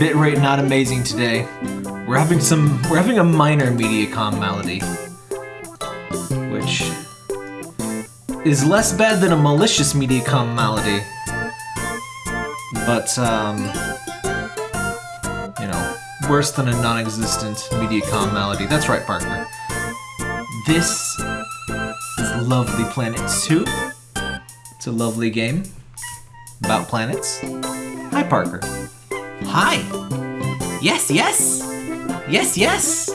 bitrate not amazing today. We're having some, we're having a minor Mediacom malady. Which is less bad than a malicious Mediacom malady. But, um, you know, worse than a non-existent Mediacom malady. That's right, Parker. This is Lovely Planet 2. It's a lovely game about planets. Hi, Parker. Hi. Yes, yes. Yes, yes.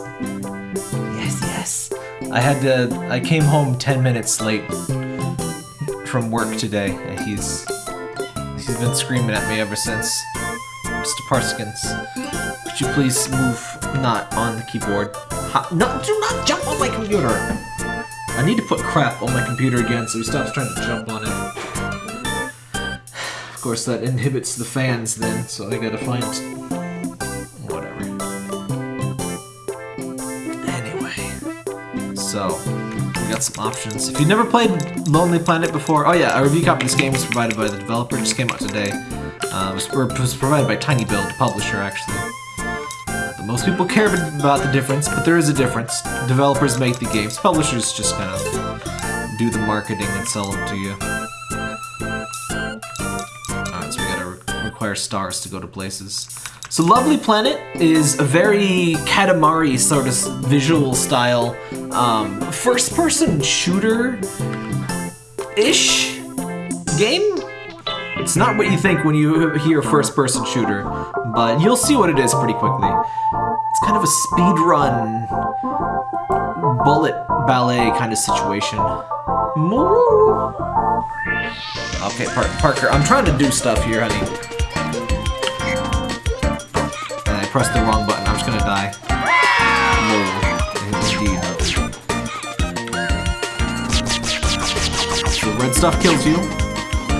Yes, yes. I had to. I came home ten minutes late from work today, and he's he's been screaming at me ever since. Mr. Parskins, could you please move not on the keyboard? Ha no, do not jump on my computer. I need to put crap on my computer again, so he stops trying to jump on it. Of course, that inhibits the fans then, so I gotta find whatever. Anyway, so we got some options. If you've never played Lovely Planet before, oh yeah, a review copy of this game was provided by the developer. Just came out today. Uh, it was, it was provided by tinyBuild, publisher actually. But most people care about the difference, but there is a difference. Developers make the games, publishers just kind of do the marketing and sell them to you. Require stars to go to places. So Lovely Planet is a very Katamari sort of visual style, um, first-person shooter-ish game? It's not what you think when you hear first-person shooter, but you'll see what it is pretty quickly. It's kind of a speed run, bullet ballet kind of situation. Moo! Okay, Par Parker, I'm trying to do stuff here, honey. Pressed the wrong button. I'm just gonna die. No. The red stuff kills you.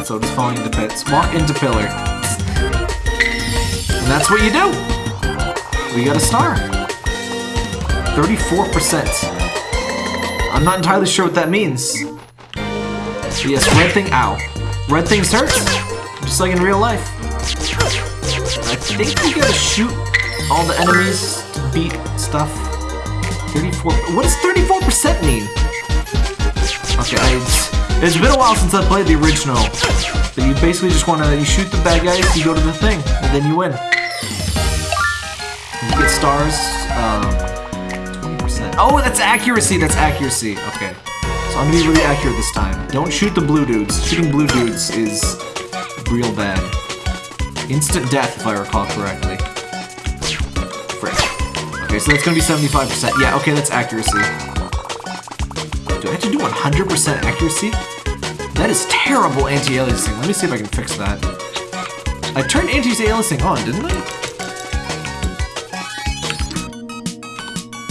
So does falling into pits. Walk into pillar. And that's what you do! We got a star. 34%. I'm not entirely sure what that means. Yes, red thing, ow. Red things hurt, just like in real life. I think you gotta shoot all the enemies to beat stuff. 34, what does 34% mean? Okay, I, it's been a while since I played the original. But you basically just wanna, you shoot the bad guys, you go to the thing, and then you win. You get stars, um, 20%. Oh, that's accuracy, that's accuracy, okay. So I'm gonna be really accurate this time. Don't shoot the blue dudes. Shooting blue dudes is real bad. Instant death, if I recall correctly. Okay, so that's gonna be 75%. Yeah, okay, that's accuracy. Do I have to do 100% accuracy? That is terrible anti-aliasing. Let me see if I can fix that. I turned anti-aliasing on, didn't I?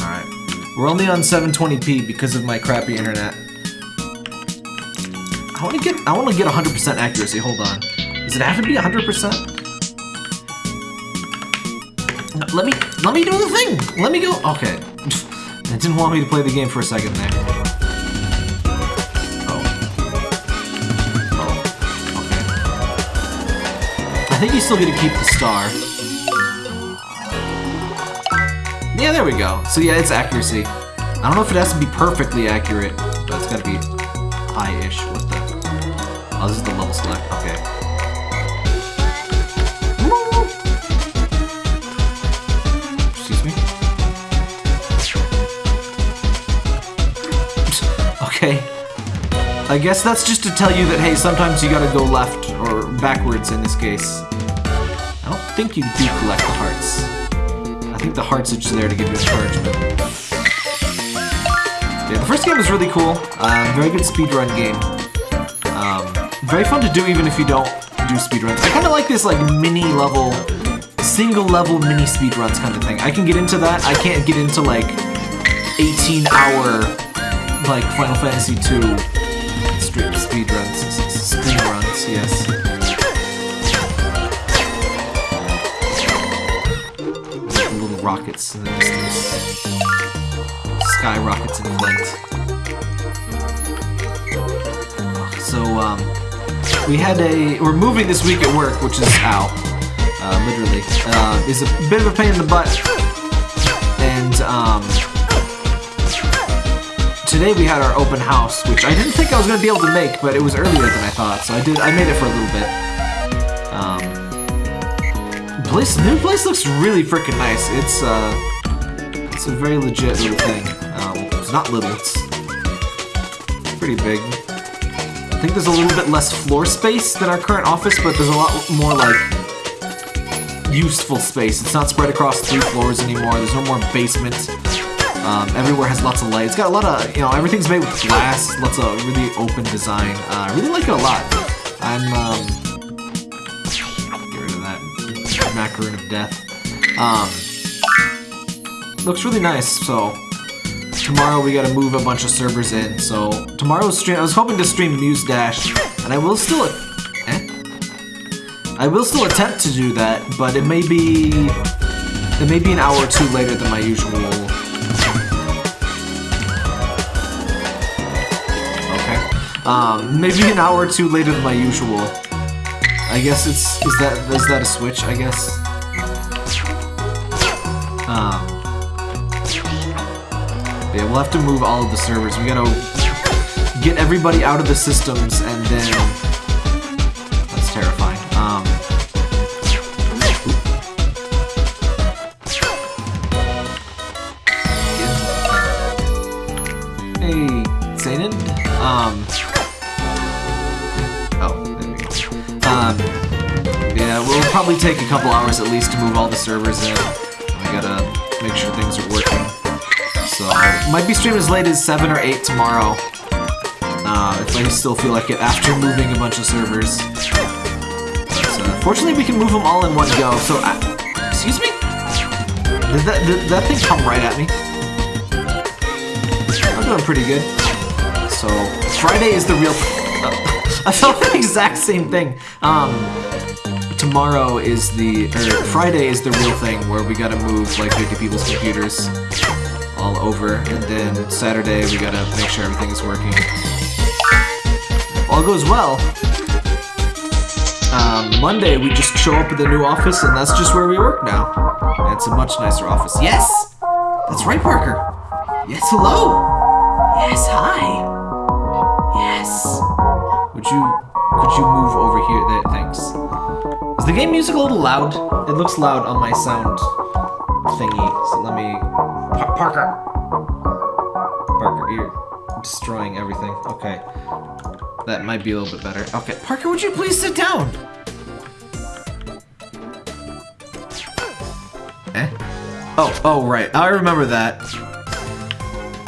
Alright. We're only on 720p because of my crappy internet. I want to get I want to get 100% accuracy. Hold on. Does it have to be 100%? Let me let me do the thing. Let me go. Okay. It didn't want me to play the game for a second there. Oh. Oh. Okay. I think you still get to keep the star. Yeah, there we go. So yeah, it's accuracy. I don't know if it has to be perfectly accurate, but it's gotta be high-ish with the... Oh, this is the level select. Okay. I guess that's just to tell you that, hey, sometimes you gotta go left, or backwards in this case. I don't think you do collect the hearts. I think the hearts are just there to give you encouragement. Yeah, the first game was really cool. Uh, very good speedrun game. Um, very fun to do even if you don't do speedruns. I kind of like this like mini level, single level mini speedruns kind of thing. I can get into that. I can't get into like 18 hour like Final Fantasy 2 rockets in the distance. Sky rockets in flight. So, um, we had a, we're moving this week at work, which is, ow. uh, literally, uh, is a bit of a pain in the butt. And um, today we had our open house, which I didn't think I was gonna be able to make, but it was earlier than I thought, so I did. I made it for a little bit. Um, place, new place looks really freaking nice. It's uh, it's a very legit little thing. Uh, it's not little. It's pretty big. I think there's a little bit less floor space than our current office, but there's a lot more like useful space. It's not spread across three floors anymore. There's no more basement. Um, everywhere has lots of light. It's got a lot of, you know, everything's made with glass. Lots of really open design. Uh, I really like it a lot. I'm, um, macaroon of death. Um, looks really nice, so tomorrow we gotta move a bunch of servers in. So tomorrow's stream, I was hoping to stream Muse Dash, and I will still, eh? I will still attempt to do that, but it may be, it may be an hour or two later than my usual. Okay. Um, maybe an hour or two later than my usual. I guess it's, is that, is that a switch, I guess? Um, yeah, we'll have to move all of the servers. We gotta get everybody out of the systems and then... probably take a couple hours at least to move all the servers in. I gotta make sure things are working. So, might be streaming as late as 7 or 8 tomorrow. Uh, if I still feel like it after moving a bunch of servers. Fortunately, we can move them all in one go. So, uh, excuse me? Did that, did that thing come right at me? I'm doing pretty good. So, Friday is the real... I felt the exact same thing. Um, tomorrow is the... Or Friday is the real thing where we gotta move like 50 people's computers all over, and then Saturday we gotta make sure everything is working. If all goes well, um, Monday we just show up at the new office, and that's just where we work now. And it's a much nicer office. Yes! That's right, Parker! Yes, hello! Yes, hi! Yes! Would you, could you move over here? There, thanks. Is the game music a little loud? It looks loud on my sound thingy, so let me... Pa Parker! Parker, you're destroying everything. Okay. That might be a little bit better. Okay, Parker, would you please sit down? Eh? Oh, oh, right. I remember that.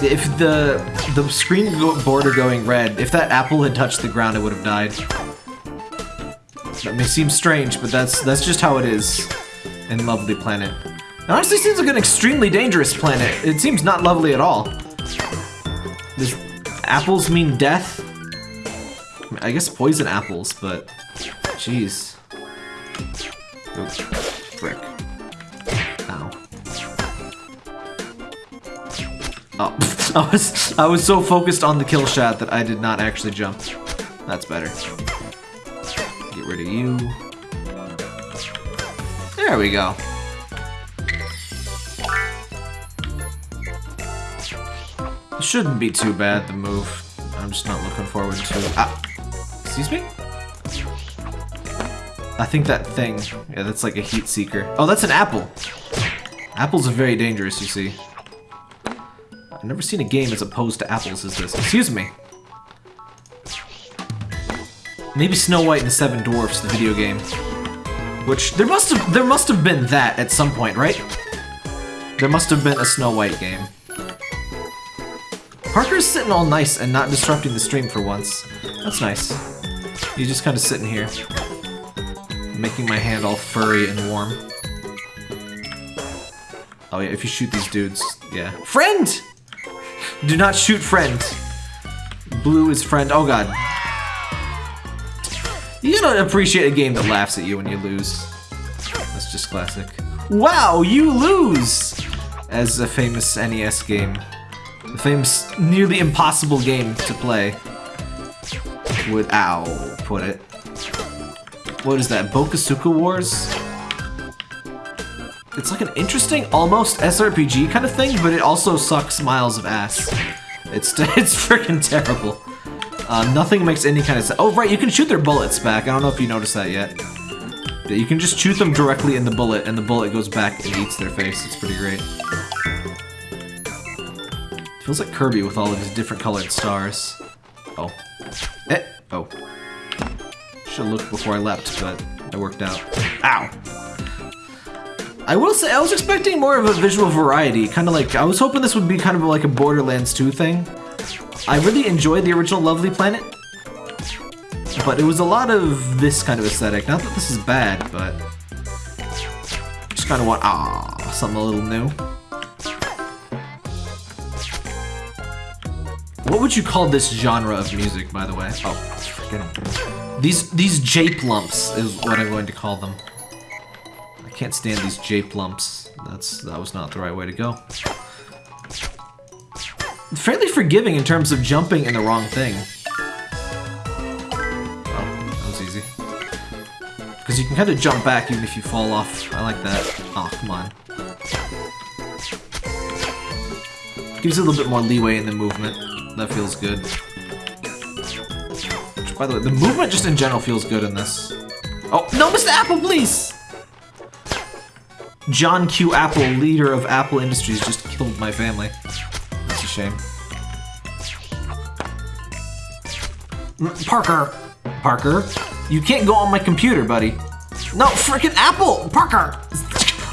If the the screen border going red, if that apple had touched the ground, it would have died. That may seem strange, but that's that's just how it is in Lovely Planet. It honestly seems like an extremely dangerous planet. It seems not lovely at all. Does apples mean death? I guess poison apples, but jeez. Oop, frick. Ow. Oh, I was I was so focused on the kill shot that I did not actually jump. That's better. Rid of you. There we go. Shouldn't be too bad, the move. I'm just not looking forward to it. Ah, excuse me? I think that thing, yeah, that's like a heat seeker. Oh, that's an apple. Apples are very dangerous, you see. I've never seen a game as opposed to apples as this. Excuse me. Maybe Snow White and the Seven Dwarfs, the video game. Which, there must have there must have been that at some point, right? There must have been a Snow White game. Parker's sitting all nice and not disrupting the stream for once. That's nice. He's just kind of sitting here. Making my hand all furry and warm. Oh yeah, if you shoot these dudes, yeah. Friend! Do not shoot friend. Blue is friend. Oh god. You gotta appreciate a game that laughs at you when you lose. That's just classic. Wow, you lose! As a famous NES game. The famous, nearly impossible game to play. Would, ow, put it. What is that, Bokosuka Wars? it's like an interesting, almost SRPG kind of thing, but it also sucks miles of ass. It's it's freaking terrible. Uh, nothing makes any kind of sense. Oh, right, you can shoot their bullets back. I don't know if you noticed that yet. Yeah, you can just shoot them directly in the bullet, and the bullet goes back and eats their face. It's pretty great. Feels like Kirby with all of his different colored stars. Oh. Eh. Oh. Should've looked before I leapt, but it worked out. Ow! I will say, I was expecting more of a visual variety. Kind of like, I was hoping this would be kind of like a Borderlands 2 thing. I really enjoyed the original Lovely Planet, but it was a lot of this kind of aesthetic. Not that this is bad, but just kind of want ah something a little new. What would you call this genre of music, by the way? Oh, these these jape lumps is what I'm going to call them. I can't stand these jape lumps. That's that was not the right way to go fairly forgiving in terms of jumping in the wrong thing. Oh, that was easy. Because you can kind of jump back even if you fall off. I like that. Oh, come on. Gives you a little bit more leeway in the movement. That feels good. Which, by the way, the movement just in general feels good in this. Oh, no, Mr. Apple, please! John Q. Apple, leader of Apple Industries, just killed my family shame. Mm, Parker! Parker, you can't go on my computer, buddy. No, freaking Apple! Parker!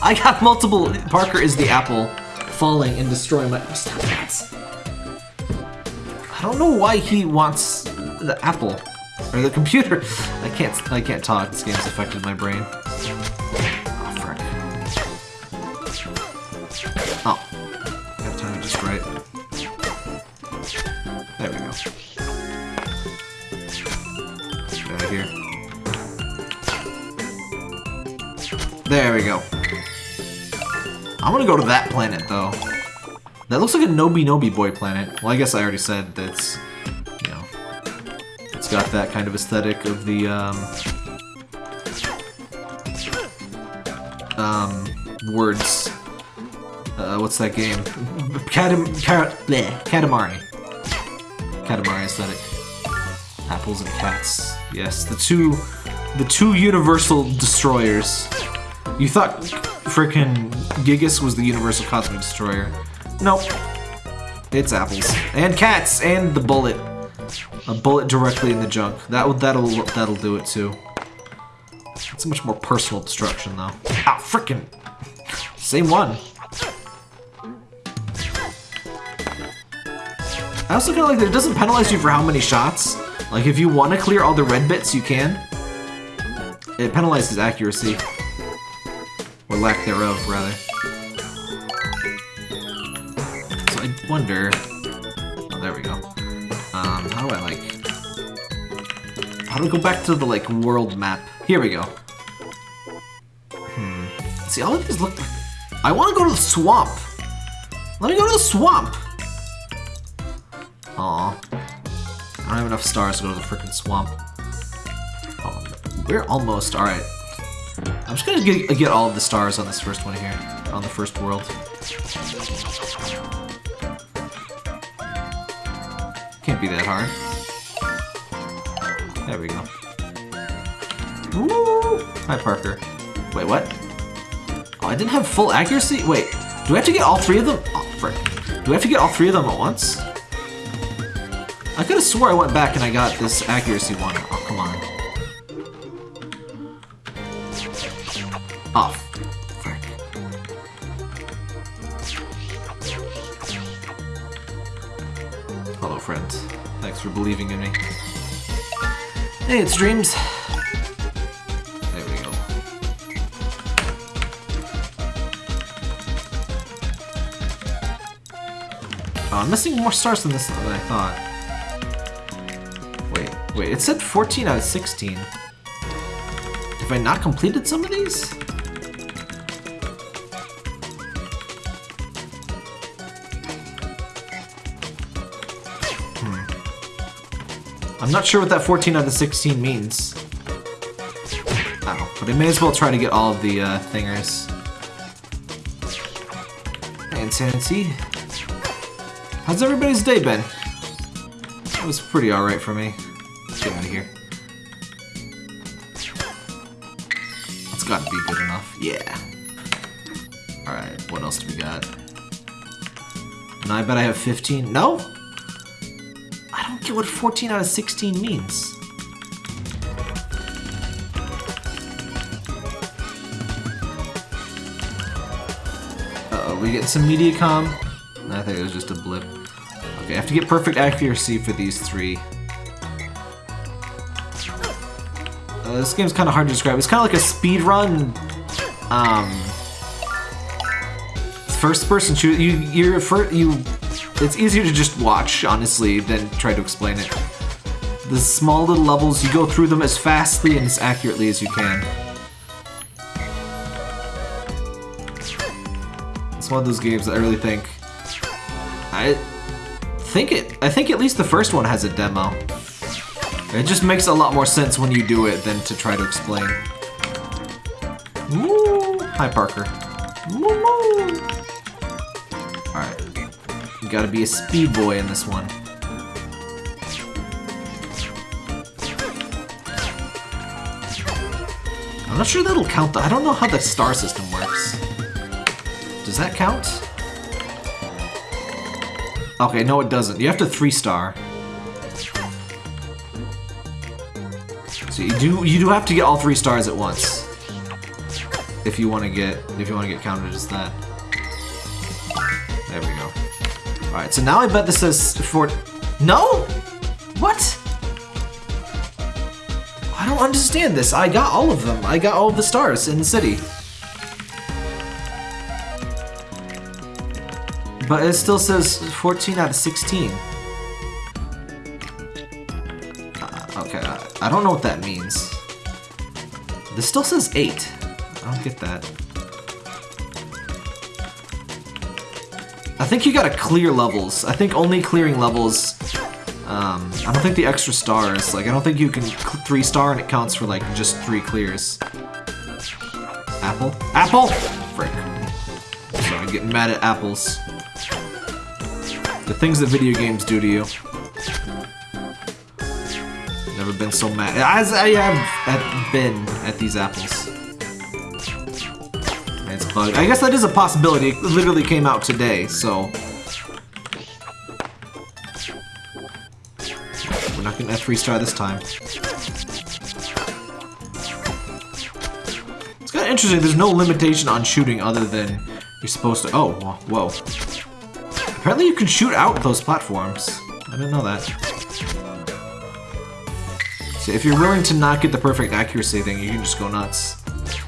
I got multiple. Parker is the apple falling and destroying my. Stop that! I don't know why he wants the apple or the computer. I can't. I can't talk. This game's affected my brain. There we go. I want to go to that planet, though. That looks like a Noby Noby Boy planet. Well, I guess I already said that's, you know, it's got that kind of aesthetic of the, um, um, words. Uh, what's that game? Katam, bleh, Katamari. Katamari aesthetic. Apples and cats. Yes, the two, the two universal destroyers. You thought frickin' Gigas was the universal cosmic destroyer. Nope. It's apples. And cats! And the bullet. A bullet directly in the junk. That that'll that'll do it too. It's a much more personal destruction though. Ah, frickin'! Same one. I also feel like that it doesn't penalize you for how many shots. Like, if you want to clear all the red bits, you can. It penalizes accuracy. Or lack thereof, rather. So I wonder... Oh, there we go. Um, how do I, like... How do I go back to the, like, world map? Here we go. Hmm. See, all of these look... I want to go to the swamp! Let me go to the swamp! Aw. I don't have enough stars to go to the freaking swamp. Oh, we're almost, alright. I'm just gonna get, get all of the stars on this first one here, on the first world. Can't be that hard. There we go. Woo! Hi, Parker. Wait, what? Oh, I didn't have full accuracy? Wait, do I have to get all three of them? Oh, frick. Do I have to get all three of them at once? I could have swore I went back and I got this accuracy one. Oh, come on. Off. Oh, frick. Hello, friend. Thanks for believing in me. Hey, it's Dreams. There we go. Oh, I'm missing more stars than this than I thought. Wait, wait, it said 14 out of 16. Have I not completed some of these? I'm not sure what that 14 out of the 16 means. Oh, but I may as well try to get all of the uh, thingers. Insanity. How's everybody's day been? It was pretty alright for me. Let's get out of here. That's gotta be good enough. Yeah. Alright, what else do we got? And I bet I have 15. No? What 14 out of 16 means. Uh-oh, we get some Mediacom? I think it was just a blip. Okay, I have to get perfect accuracy for these three. Uh, this game's kind of hard to describe. It's kind of like a speed run. Um, first-person shooter. You, you're for you. It's easier to just watch, honestly, than try to explain it. The small little levels, you go through them as fastly and as accurately as you can. It's one of those games that I really think. I think it. I think at least the first one has a demo. It just makes a lot more sense when you do it than to try to explain. Hi, Parker. Gotta be a speed boy in this one. I'm not sure that'll count. The, I don't know how the star system works. Does that count? Okay, no it doesn't. You have to three star. So you do you do have to get all three stars at once. If you want to get if you want to get counted as that. Go. All right, so now I bet this says for No? What? I don't understand this. I got all of them. I got all the stars in the city. But it still says 14 out of 16. Uh, okay, I, I don't know what that means. This still says 8. I don't get that. I think you gotta clear levels. I think only clearing levels... Um, I don't think the extra stars, like, I don't think you can three star and it counts for, like, just three clears. Apple? Apple! Frick. I'm getting mad at apples. The things that video games do to you. Never been so mad. As I have been at these apples. I guess that is a possibility. It literally came out today, so... We're not getting a 3-star this time. It's kind of interesting. There's no limitation on shooting other than you're supposed to... Oh, whoa. Apparently you can shoot out those platforms. I didn't know that. So if you're willing to not get the perfect accuracy thing, you can just go nuts.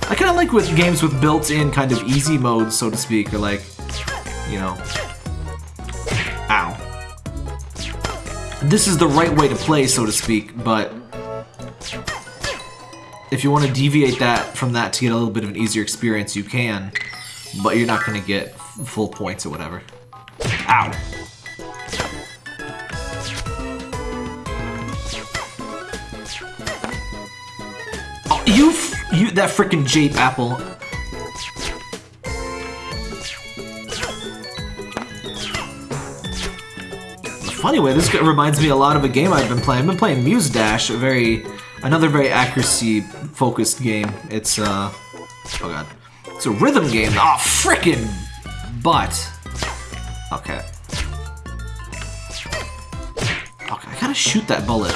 I kind of like with games with built-in kind of easy modes, so to speak, or like, you know... Ow. This is the right way to play, so to speak, but... If you want to deviate that from that to get a little bit of an easier experience, you can. But you're not going to get full points or whatever. Ow. Oh, you, you, that freaking jape apple. funny way, this reminds me a lot of a game I've been playing. I've been playing Muse Dash, a very, another very accuracy-focused game. It's, uh, oh god. It's a rhythm game. Oh, frickin' butt. Okay. Okay, I gotta shoot that bullet.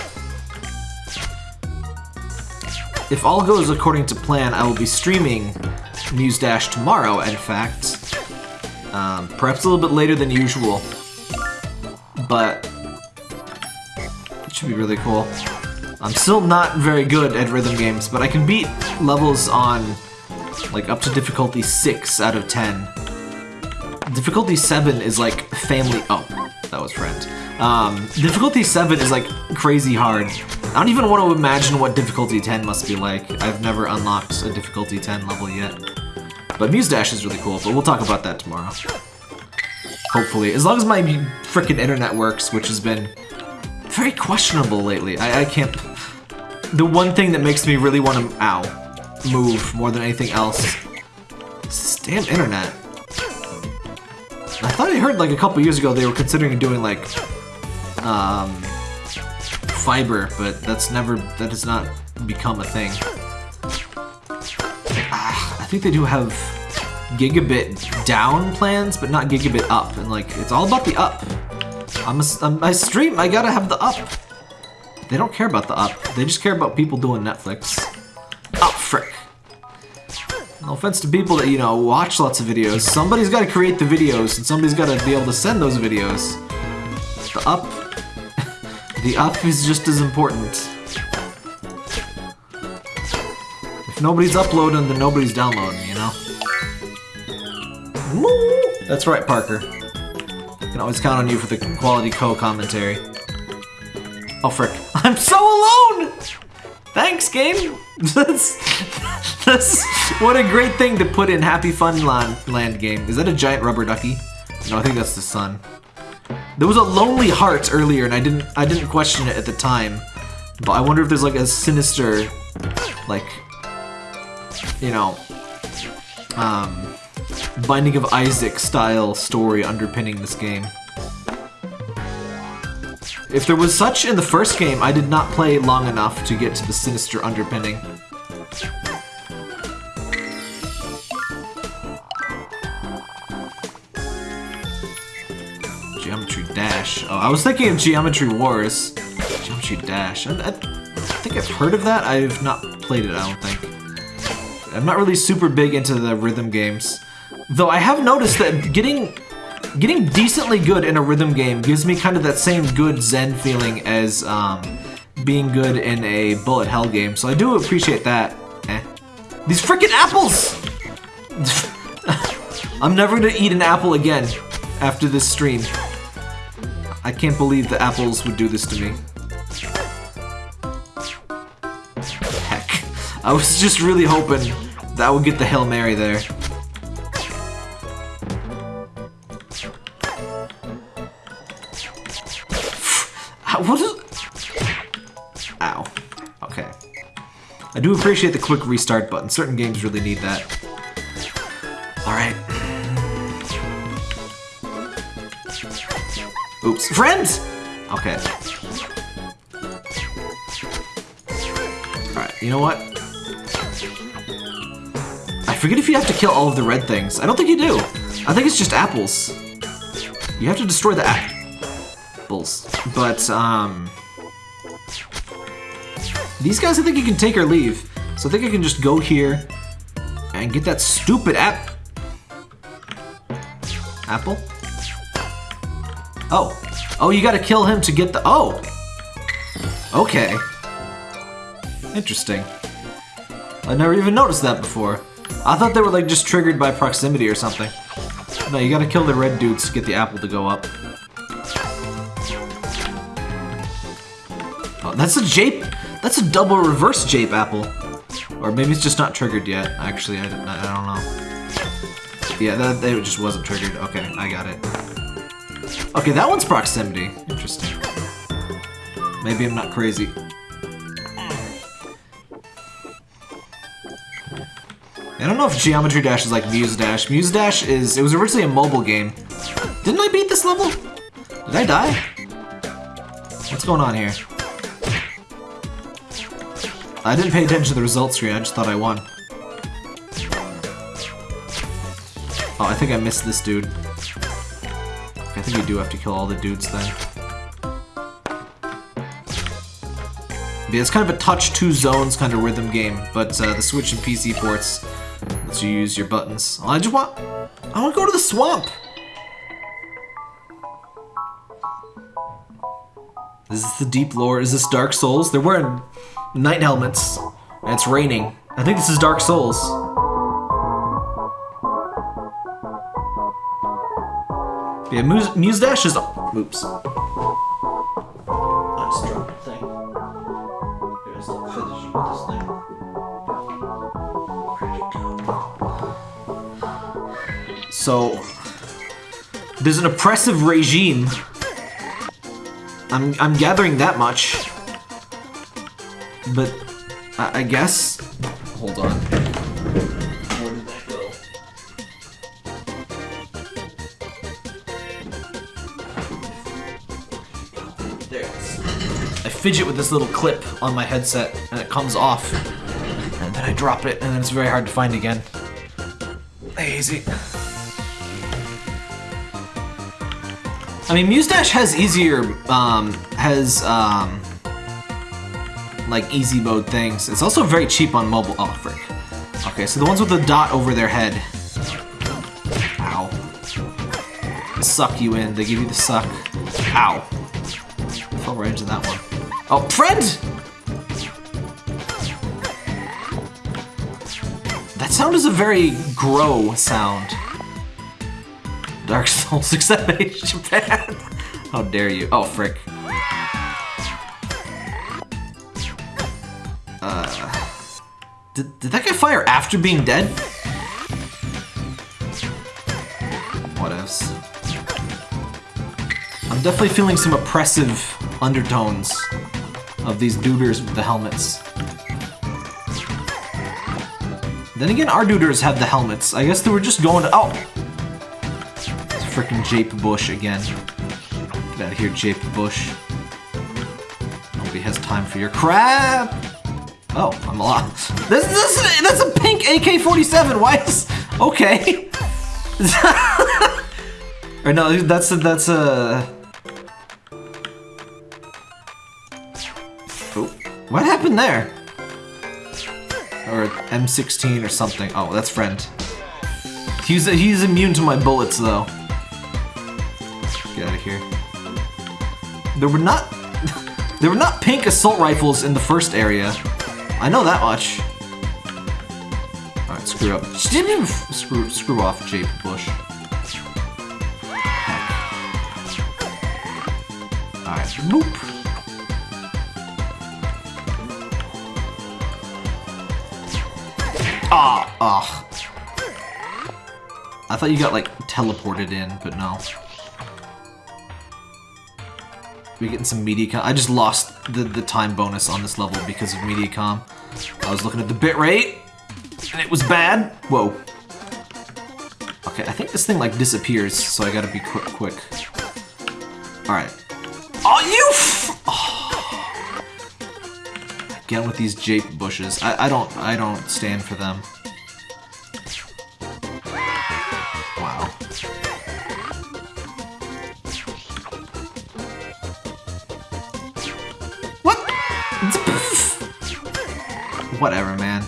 If all goes according to plan, I will be streaming Muse Dash tomorrow, in fact. Um, perhaps a little bit later than usual. But it should be really cool. I'm still not very good at rhythm games, but I can beat levels on like up to difficulty 6 out of 10. Difficulty 7 is like family- oh, that was friend. Um, difficulty 7 is like crazy hard. I don't even want to imagine what difficulty 10 must be like. I've never unlocked a difficulty 10 level yet. But Muse Dash is really cool, but we'll talk about that tomorrow. Hopefully. As long as my freaking internet works, which has been very questionable lately. I, I can't... The one thing that makes me really want to... Ow. Move more than anything else. This damn internet. I thought I heard like a couple years ago they were considering doing like um, fiber, but that's never that has not become a thing. Ah, I think they do have gigabit down plans, but not gigabit up, and like it's all about the up. I'm a, I'm, I stream, I gotta have the up. They don't care about the up. They just care about people doing Netflix. Oh, frick. No offense to people that, you know, watch lots of videos. Somebody's got to create the videos, and somebody's got to be able to send those videos. The up... the up is just as important. If nobody's uploading, then nobody's downloading, you know? Woo! That's right, Parker. Can always count on you for the quality co-commentary. Oh, frick. I'm so alone! Thanks, game! that's, that's... What a great thing to put in Happy Fun Land, land game. Is that a giant rubber ducky? No, I think that's the sun. There was a lonely heart earlier, and I didn't I didn't question it at the time. But I wonder if there's like a sinister, like, you know, um, Binding of Isaac style story underpinning this game. If there was such in the first game, I did not play long enough to get to the sinister underpinning. Oh, I was thinking of Geometry Wars. Geometry Dash. I, I, think I've heard of that. I've not played it, I don't think. I'm not really super big into the rhythm games. Though I have noticed that getting getting decently good in a rhythm game gives me kind of that same good zen feeling as um, being good in a bullet hell game. So I do appreciate that. Eh. These freaking apples! I'm never gonna eat an apple again after this stream. I can't believe the apples would do this to me. Heck. I was just really hoping that I would get the Hail Mary there. What is... Ow. Okay. I do appreciate the quick restart button. Certain games really need that. Alright. Oops. Friends! Okay. Alright, you know what? I forget if you have to kill all of the red things. I don't think you do. I think it's just apples. You have to destroy the apples. But, um... These guys I think you can take or leave. So I think I can just go here and get that stupid app... Apple? Oh. Oh, you gotta kill him to get the... Oh! Okay. Interesting. I never even noticed that before. I thought they were like just triggered by proximity or something. No, you gotta kill the red dudes to get the apple to go up. Oh, that's a jape. That's a double reverse jape apple. Or maybe it's just not triggered yet. Actually, I, I don't know. Yeah, that, that just wasn't triggered. Okay, I got it. Okay, that one's proximity. Interesting. Maybe I'm not crazy. I don't know if Geometry Dash is like Muse Dash. Muse Dash is... It was originally a mobile game. Didn't I beat this level? Did I die? What's going on here? I didn't pay attention to the results screen, I just thought I won. Oh, I think I missed this dude. Think you do have to kill all the dudes then. Yeah, it's kind of a touch two zones kind of rhythm game, but uh, the Switch and PC ports lets you use your buttons. I just want, I want to go to the swamp. Is this the deep lore? Is this Dark Souls? They're wearing knight helmets, and it's raining. I think this is Dark Souls. Yeah, Muse, Muse Dash is. Oops. I just dropped the thing. Here's the finish with this thing. Where'd it go? So, there's an oppressive regime. I'm I'm gathering that much. But I, I guess. Hold on. Fidget with this little clip on my headset, and it comes off. And then I drop it, and it's very hard to find again. Easy. I mean, Muse Dash has easier, um, has, um, like easy mode things. It's also very cheap on mobile. Oh, frick. Okay, so the ones with the dot over their head. Ow. Suck you in. They give you the suck. Ow. Fell right into that one. Oh, friend! That sound is a very grow sound. Dark Souls accept Japan. How dare you? Oh, frick. Uh, did, did that guy fire after being dead? What else? I'm definitely feeling some oppressive undertones of these duders with the helmets. Then again, our duders have the helmets. I guess they were just going to- oh! It's freaking Jape Bush again. Get out of here, Jape Bush. Nobody has time for your crap! Oh, I'm alive. This, this, that's a pink AK-47. Why is... Okay. or no, that's a, that's a... what happened there? Or M16 or something. Oh, that's friend. He's he's immune to my bullets though. Get out of here. There were not there were not pink assault rifles in the first area. I know that much. Alright, screw up. Screw, screw off, Jape Bush. Alright, boop. Ah. I thought you got, like, teleported in, but no. We getting some Mediacom. I just lost the, the time bonus on this level because of Mediacom. I was looking at the bitrate, and it was bad. Whoa. Okay, I think this thing, like, disappears, so I gotta be quick, quick. Alright. Again with these jape bushes. I, I don't, I don't stand for them. Wow. What? Whatever, man.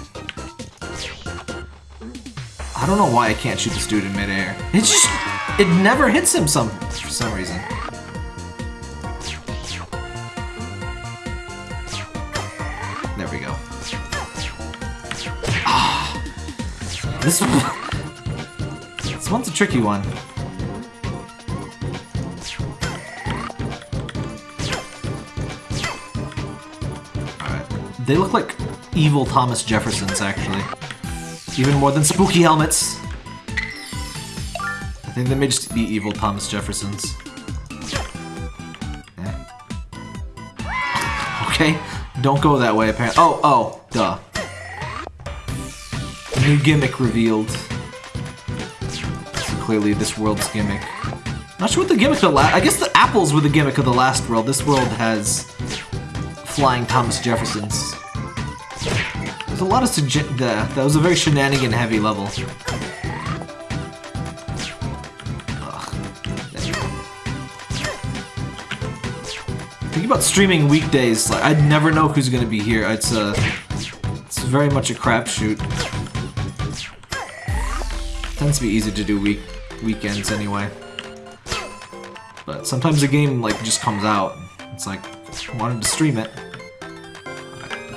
I don't know why I can't shoot this dude in midair. It just... It never hits him some for some reason. This one... This one's a tricky one. Alright. They look like evil Thomas Jeffersons, actually. Even more than spooky helmets. I think they may just be evil Thomas Jeffersons. Eh. Okay, don't go that way, apparently. Oh, oh, duh. New gimmick revealed. So clearly this world's gimmick. Not sure what the gimmick of the last... I guess the apples were the gimmick of the last world. This world has flying Thomas Jeffersons. There's a lot of sugge- That was a very shenanigan-heavy level. About streaming weekdays. Like I'd never know who's gonna be here. It's a, it's very much a crapshoot. Tends to be easy to do week weekends anyway. But sometimes a game like just comes out. It's like wanted to stream it.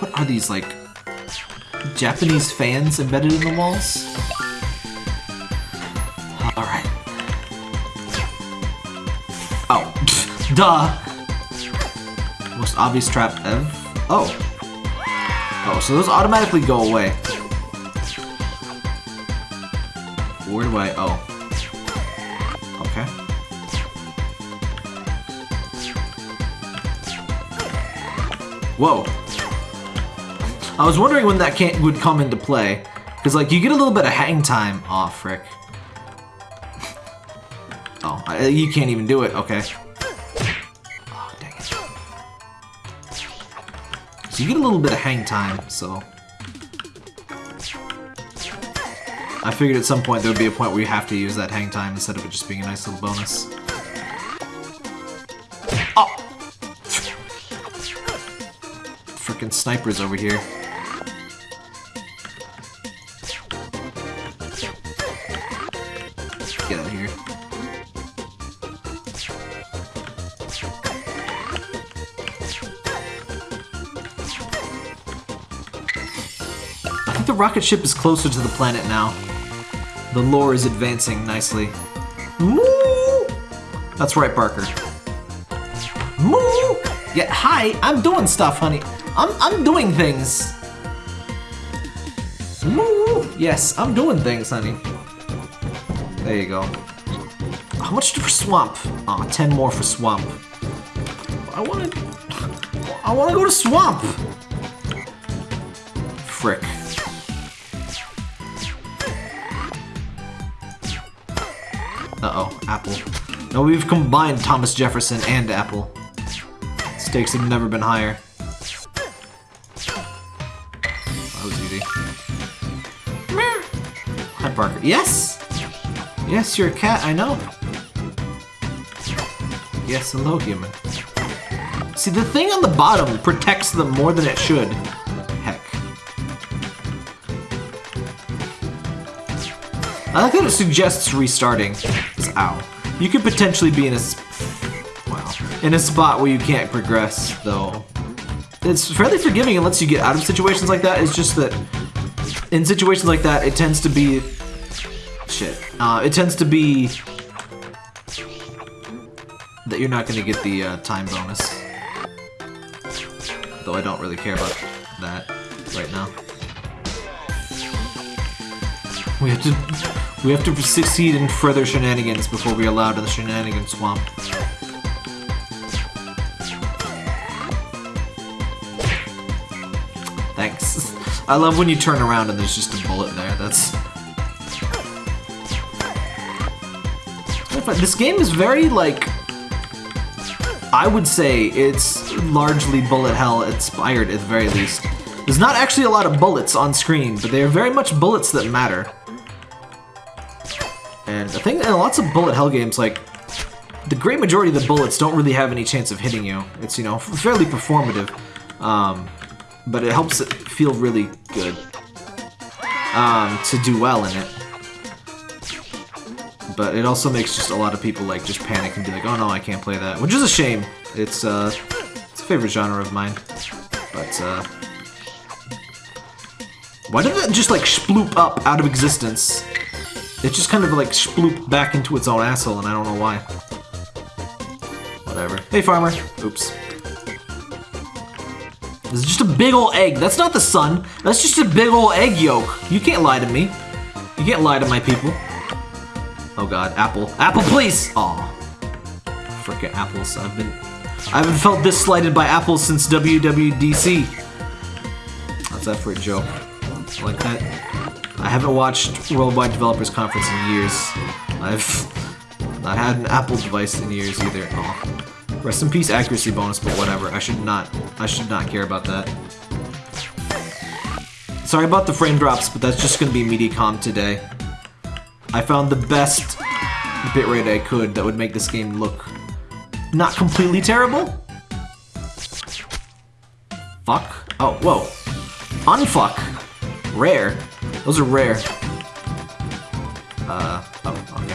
What are these like Japanese fans embedded in the walls? Alright. Oh, duh! Most obvious trap ever. Oh. Oh, so those automatically go away. Where do I... Oh. Okay. Whoa. I was wondering when that can't would come into play. Because, like, you get a little bit of hang time. Aw, oh, frick. Oh, I, you can't even do it. Okay. Oh, dang it. So you get a little bit of hang time, so... I figured at some point there would be a point where you have to use that hang time instead of it just being a nice little bonus. Oh! Freaking snipers over here. Get out of here. I think the rocket ship is closer to the planet now. The lore is advancing nicely. Moo! That's right, Parker. Moo! Yeah, hi, I'm doing stuff, honey. I'm, I'm doing things. Moo! Yes, I'm doing things, honey. There you go. How much for swamp? Aw, 10 more for swamp. I wanna... I wanna go to swamp! Frick. Uh-oh, Apple. No, we've combined Thomas Jefferson and Apple. Stakes have never been higher. That was easy. Hi, Parker. Yes! Yes, you're a cat, I know. Yes, hello, human. See, the thing on the bottom protects them more than it should. Heck. I like that it suggests restarting. Ow. You could potentially be in a... Wow. In a spot where you can't progress, though. It's fairly forgiving and lets you get out of situations like that. It's just that in situations like that, it tends to be... Shit. Uh, it tends to be... That you're not going to get the uh, time bonus. Though I don't really care about that right now. We have to... We have to succeed in further shenanigans before we allowed in the shenanigan swamp. Thanks. I love when you turn around and there's just a bullet there. That's... This game is very, like... I would say it's largely bullet hell inspired at the very least. There's not actually a lot of bullets on screen, but they are very much bullets that matter. And I think in lots of bullet hell games, like, the great majority of the bullets don't really have any chance of hitting you. It's, you know, fairly performative. Um, but it helps it feel really good um, to do well in it. But it also makes just a lot of people like just panic and be like, oh no, I can't play that, which is a shame. It's uh, it's a favorite genre of mine. But uh, why did it just like sploop up out of existence? It just kind of like splooped back into its own asshole, and I don't know why. Whatever. Hey, farmer. Oops. This is just a big old egg. That's not the sun. That's just a big old egg yolk. You can't lie to me. You can't lie to my people. Oh god, apple. Apple, please! Aw. Frickin' apples. I've been... I haven't felt this slighted by apples since WWDC. How's that for a joke? Like that? I haven't watched Worldwide Developers Conference in years. I've not had an Apple device in years either. Rest in peace accuracy bonus, but whatever. I should not I should not care about that. Sorry about the frame drops, but that's just gonna be Mediacom today. I found the best bitrate I could that would make this game look not completely terrible. Fuck. Oh, whoa. Unfuck. Rare. Those are rare. Uh, oh, okay.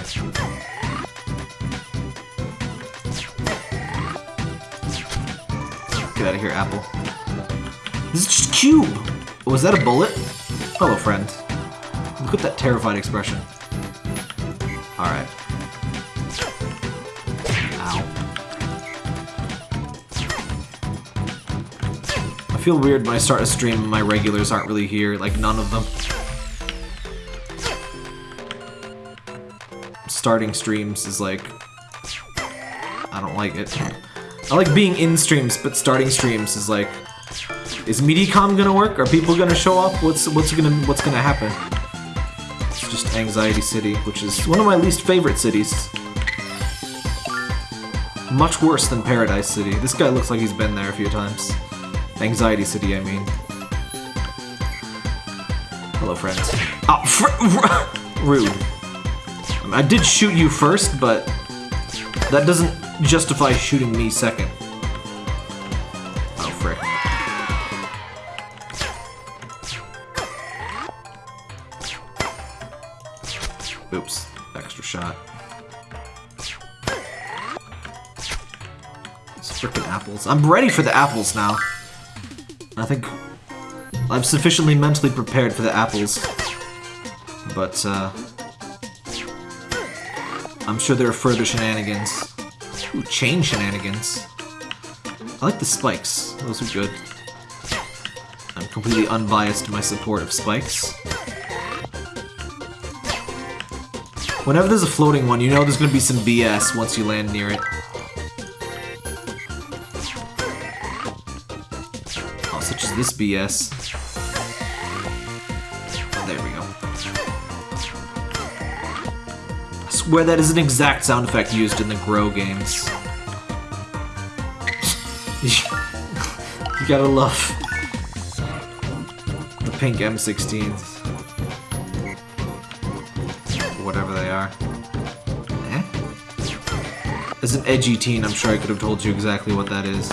Get out of here, Apple. This is just cube! Was that a bullet? Hello, friend. Look at that terrified expression. Alright. Ow. I feel weird when I start a stream and my regulars aren't really here, like none of them. Starting streams is like... I don't like it. I like being in streams, but starting streams is like... Is Mediacom gonna work? Are people gonna show up? What's what's gonna what's gonna happen? Just Anxiety City, which is one of my least favorite cities. Much worse than Paradise City. This guy looks like he's been there a few times. Anxiety City, I mean. Hello, friends. Oh, fr rude. I, did shoot you first, but that doesn't justify shooting me second. Oh, frick. Oops. Extra shot. It's freaking apples. I'm ready for the apples now. I think I'm sufficiently mentally prepared for the apples. But, uh... I'm sure there are further shenanigans. Ooh, chain shenanigans. I like the spikes. Those are good. I'm completely unbiased in my support of spikes. Whenever there's a floating one, you know there's gonna be some BS once you land near it. Oh, such as this BS. Swear that is an exact sound effect used in the Grow games. you gotta love the pink M16s. Whatever they are. Eh? As an edgy teen, I'm sure I could have told you exactly what that is.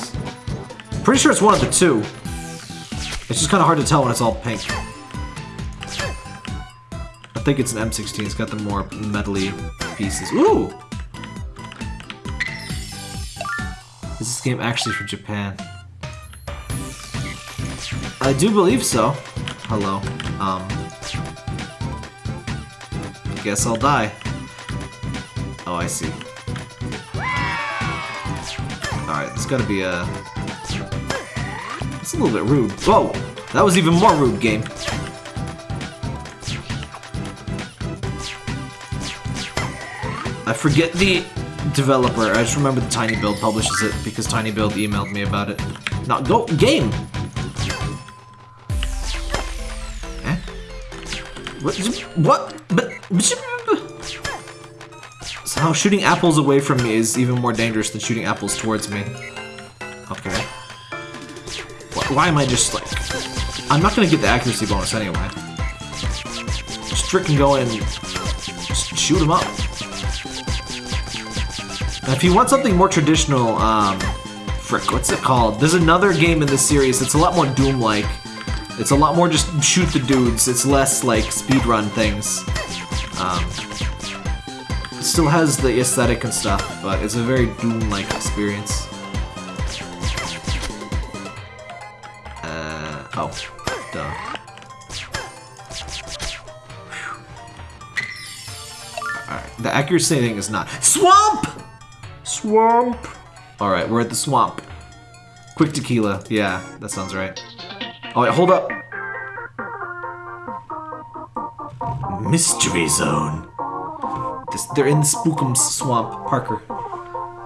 Pretty sure it's one of the two. It's just kind of hard to tell when it's all pink. I think it's an M16. It's got the more metally pieces. Ooh! Is this game actually from Japan? I do believe so. Hello. Um. Guess I'll die. Oh, I see. Alright, it's gotta be a... It's a little bit rude. Whoa! That was even more rude, game. I forget the developer. I just remember the tinyBuild publishes it because tinyBuild emailed me about it. Now, go game. Eh? What? What? But. Somehow shooting apples away from me is even more dangerous than shooting apples towards me. Okay. Why, am I just like? I'm not gonna get the accuracy bonus anyway. Just freaking go and shoot him up. Now, if you want something more traditional, um, frick, what's it called? There's another game in this series that's a lot more Doom-like. It's a lot more just shoot the dudes. It's less like speedrun things. Um, still has the aesthetic and stuff, but it's a very Doom-like experience. Uh, oh, duh. The accuracy thing is not. Swamp! Swamp! Alright, we're at the swamp. Quick tequila. Yeah, that sounds right. All right, hold up. Mystery Zone. This, they're in the Spookum swamp. Parker.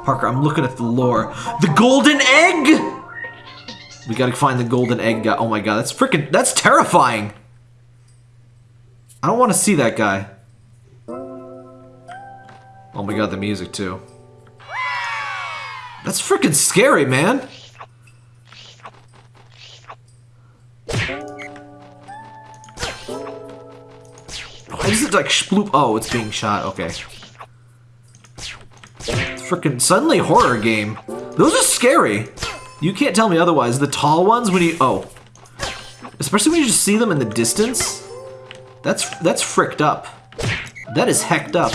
Parker, I'm looking at the lore. The golden egg! We gotta find the golden egg guy. Oh my god, that's freaking- that's terrifying! I don't want to see that guy. Oh my god, the music too. That's freaking scary, man! Why does it like sploop? Oh, it's being shot. Okay. Freaking suddenly horror game. Those are scary. You can't tell me otherwise. The tall ones when you oh, especially when you just see them in the distance. That's that's fricked up. That is hecked up.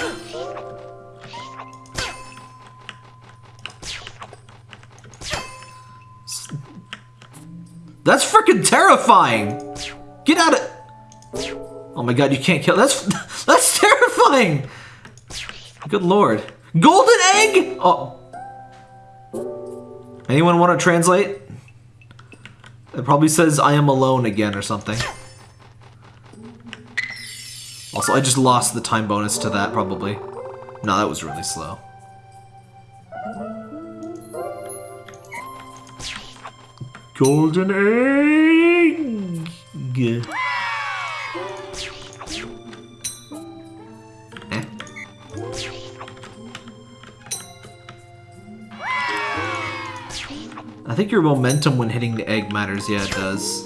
Freaking terrifying! Get out of- Oh my god, you can't kill- That's- That's terrifying! Good lord. Golden egg?! Oh. Anyone want to translate? It probably says I am alone again or something. Also, I just lost the time bonus to that, probably. No, that was really slow. Golden egg. Eh? I think your momentum when hitting the egg matters. Yeah, it does.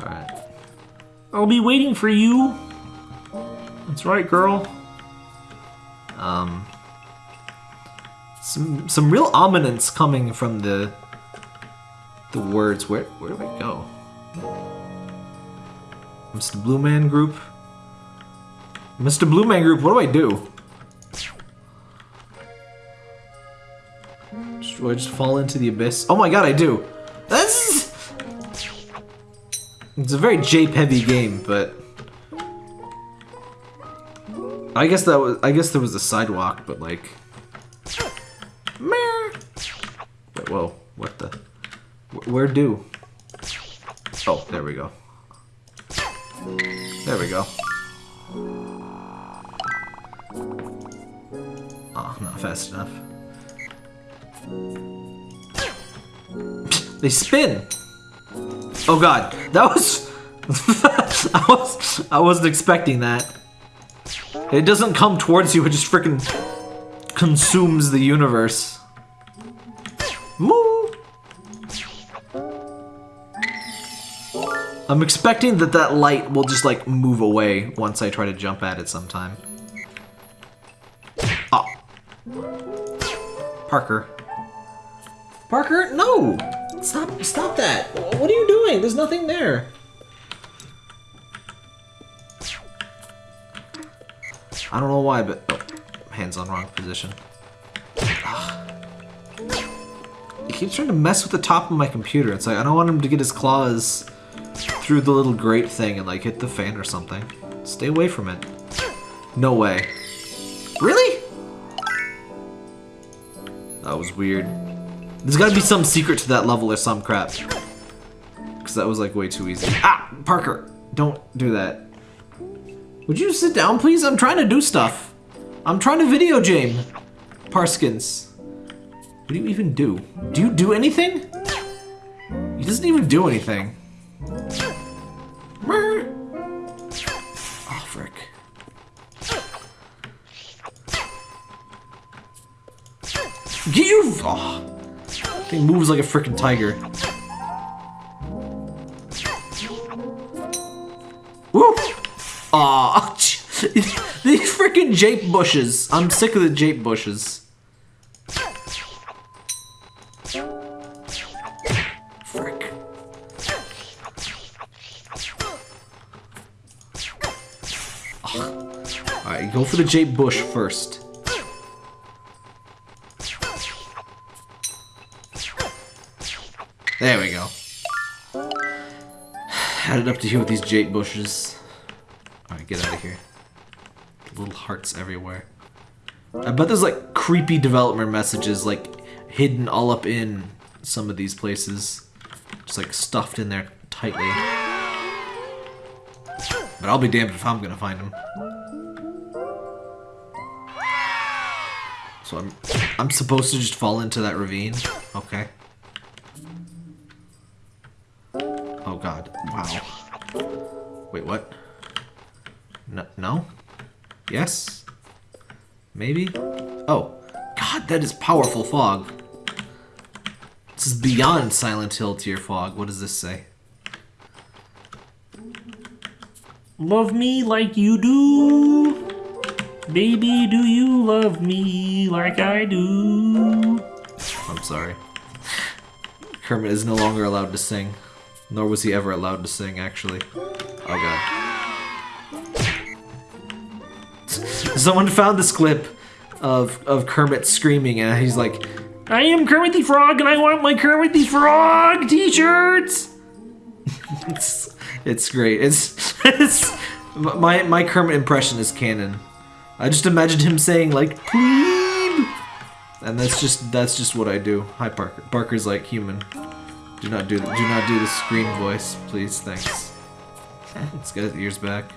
Alright. I'll be waiting for you. That's right, girl. Um, some some real ominence coming from the the words. Where where do I go? Mr. Blue Man Group. Mr. Blue Man Group, what do I do? Do I just fall into the abyss? Oh my god, I do. That's it's a very jape heavy game, but I guess that was I guess there was a sidewalk, but like Meh. Wait, whoa, what the Where do? Oh, there we go. There we go. Oh, not fast enough. They spin! Oh god, that was... I was... I wasn't expecting that. It doesn't come towards you, it just freaking consumes the universe. Moo! I'm expecting that that light will just like move away once I try to jump at it sometime. Oh. Parker. Parker, no! Stop, stop that! What are you doing? There's nothing there. I don't know why, but oh, hands on wrong position. Ah. He keeps trying to mess with the top of my computer. It's like I don't want him to get his claws through the little grate thing and like hit the fan or something. Stay away from it. No way. Really? That was weird. There's gotta be some secret to that level or some crap. Because that was like way too easy. Ah! Parker! Don't do that. Would you sit down, please? I'm trying to do stuff. I'm trying to video game. Parskins. What do you even do? Do you do anything? He doesn't even do anything. Get you! Oh. Thing moves like a freaking tiger. Woo! Aw, these freaking jape bushes. I'm sick of the jape bushes. Frick. Alright, go for the jape bush first. There we go. Added up to here with these jade bushes. Alright, get out of here. Little hearts everywhere. I bet there's like creepy development messages like hidden all up in some of these places. Just like stuffed in there tightly. But I'll be damned if I'm gonna find them. So I'm I'm supposed to just fall into that ravine? Okay. Oh god. Wow. Wait, what? No? no? Yes? Maybe? Oh. God, that is powerful fog. This is beyond Silent Hill tier fog. What does this say? Love me like you do. Baby, do you love me like I do? I'm sorry. Kermit is no longer allowed to sing. Nor was he ever allowed to sing, actually. Oh god. Someone found this clip of, of Kermit screaming and he's like, I am Kermit the Frog and I want my Kermit the Frog t-shirts! it's, it's great. It's, it's my, my Kermit impression is canon. I just imagined him saying like, plebe! And that's just, that's just what I do. Hi Parker. Parker's like human. Do not do do not do the scream voice, please. Thanks. Let's get his ears back.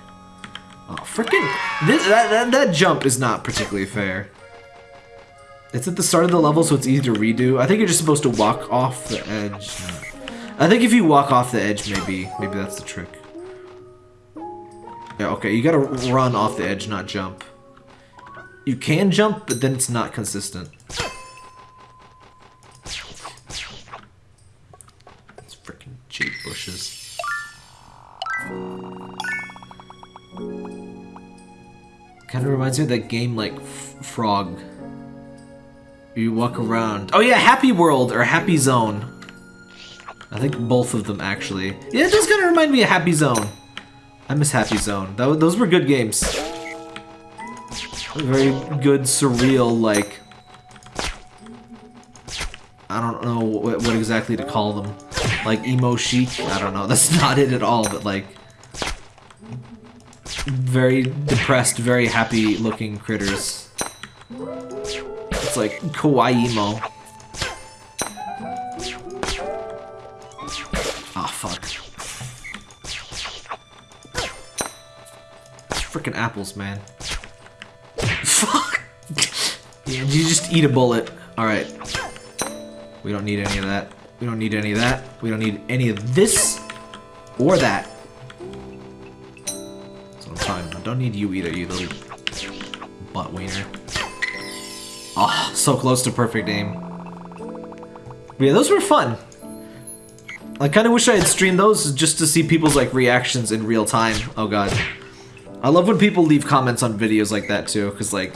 Oh, freaking! This that, that that jump is not particularly fair. It's at the start of the level, so it's easy to redo. I think you're just supposed to walk off the edge. I think if you walk off the edge, maybe maybe that's the trick. Yeah, okay, you gotta run off the edge, not jump. You can jump, but then it's not consistent. cheap bushes. Kind of reminds me of that game like F Frog. You walk around. Oh yeah, Happy World or Happy Zone. I think both of them actually. Yeah, it does kind of remind me of Happy Zone. I miss Happy Zone. That, those were good games. Very good, surreal, like... I don't know what, what exactly to call them. Like emo chic. I don't know. That's not it at all. But like, very depressed, very happy looking critters. It's like kawaii emo. Ah, fuck. Freaking apples, man. Fuck! You just eat a bullet. Alright. We don't need any of that. We don't need any of that. We don't need any of this or that. That's I'm. Don't need you either, you little butt wiener. Oh, so close to perfect aim. But yeah, those were fun. I kind of wish I had streamed those just to see people's like reactions in real time. Oh god. I love when people leave comments on videos like that too, because like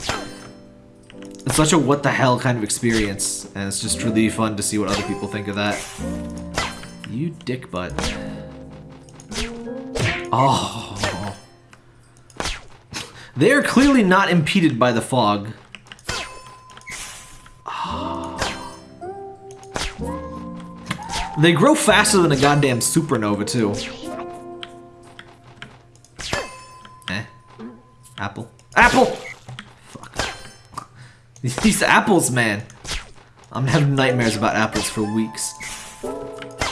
it's such a what the hell kind of experience, and it's just really fun to see what other people think of that. You dick butt. Oh. They are clearly not impeded by the fog. They grow faster than a goddamn supernova, too. Eh? Apple? Apple! These apples, man. I'm having nightmares about apples for weeks.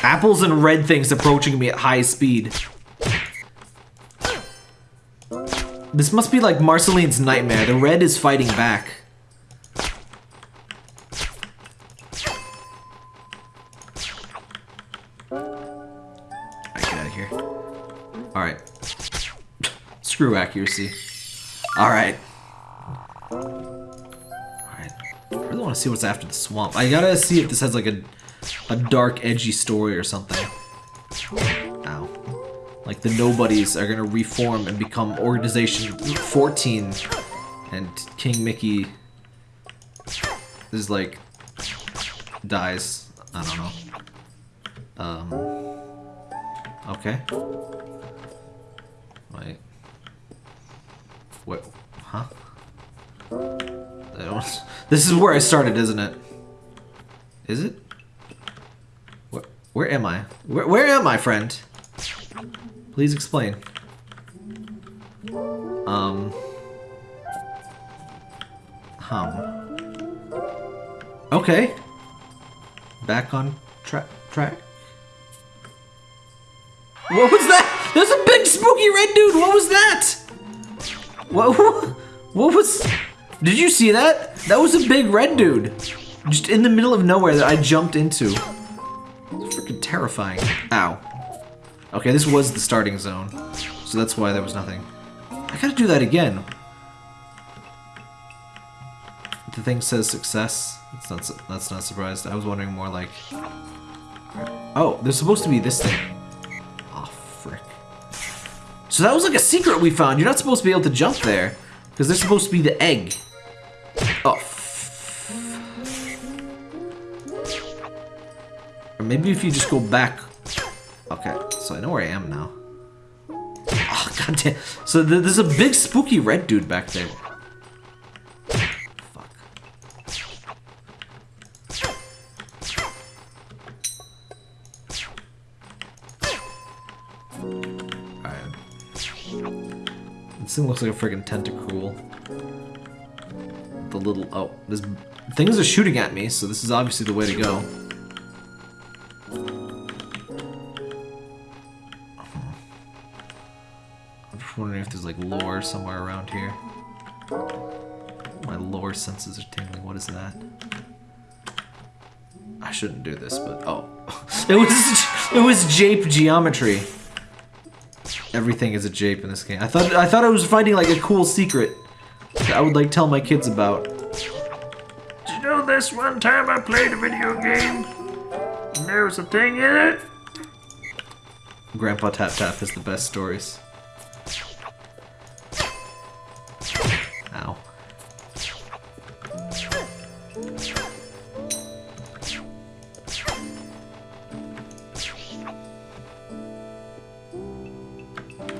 Apples and red things approaching me at high speed. This must be like Marceline's nightmare. The red is fighting back. Alright, get out of here. Alright. Screw accuracy. Alright. Want to see what's after the swamp. I gotta see if this has like a, a dark, edgy story or something. Ow. Like the nobodies are gonna reform and become Organization 14. And King Mickey is like dies. I don't know. Um Okay. Wait. What huh? I don't, this is where I started, isn't it? Is it? Where, where am I? Where, where am I, friend? Please explain. Um. Hum. Okay. Back on track. Track. What was that? There's a big spooky red dude. What was that? What? What, what was? Did you see that? That was a big red dude, just in the middle of nowhere that I jumped into. Freaking terrifying. Ow. Okay, this was the starting zone, so that's why there was nothing. I gotta do that again. The thing says success. That's not. su- That's not surprised. I was wondering more like. Oh, there's supposed to be this thing. Oh frick. So that was like a secret we found. You're not supposed to be able to jump there, because there's supposed to be the egg. Oh. Or maybe if you just go back. Okay, so I know where I am now. Oh, goddamn. So th there's a big spooky red dude back there. Fuck. Alright. This thing looks like a friggin' tentacool. Little... Oh, this... Things are shooting at me, so this is obviously the way to go. I'm just wondering if there's like lore somewhere around here. My lore senses are tingling. What is that? I shouldn't do this, but oh, it was it was jape geometry. Everything is a jape in this game. I thought I thought I was finding like a cool secret that I would like tell my kids about this one time I played a video game. And there was a thing in it. Grandpa Tap Tap has the best stories. Ow.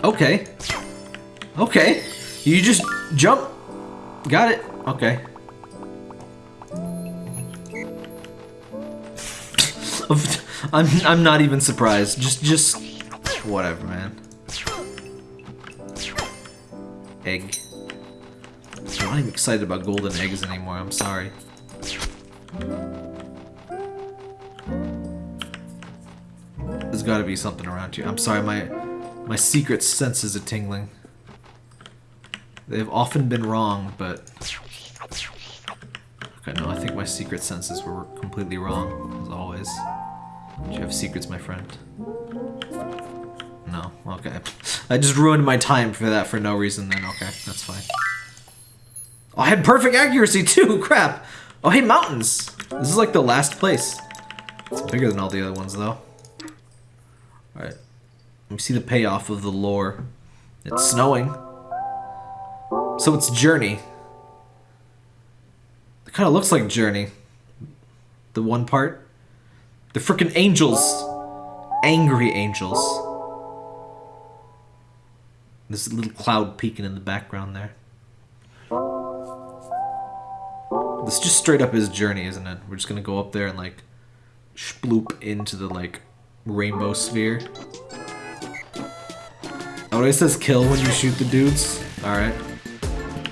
Okay. Okay. You just jump. Got it. Okay. I'm I'm not even surprised. Just just whatever, man. Egg. I'm not even excited about golden eggs anymore. I'm sorry. There's got to be something around here. I'm sorry, my my secret senses are tingling. They've often been wrong, but okay, no, I think my secret senses were completely wrong as always. Do you have secrets, my friend? No. Okay. I just ruined my time for that for no reason. Then okay, that's fine. Oh, I had perfect accuracy too. Crap. Oh, hey, mountains. This is like the last place. It's bigger than all the other ones, though. Alright. Let me see the payoff of the lore. It's snowing. So it's Journey. It kind of looks like Journey. The one part. The freaking angels. Angry angels. There's a little cloud peeking in the background there. This just straight up is Journey, isn't it? We're just gonna go up there and like sploop into the like rainbow sphere. Oh, it says kill when you shoot the dudes. Alright.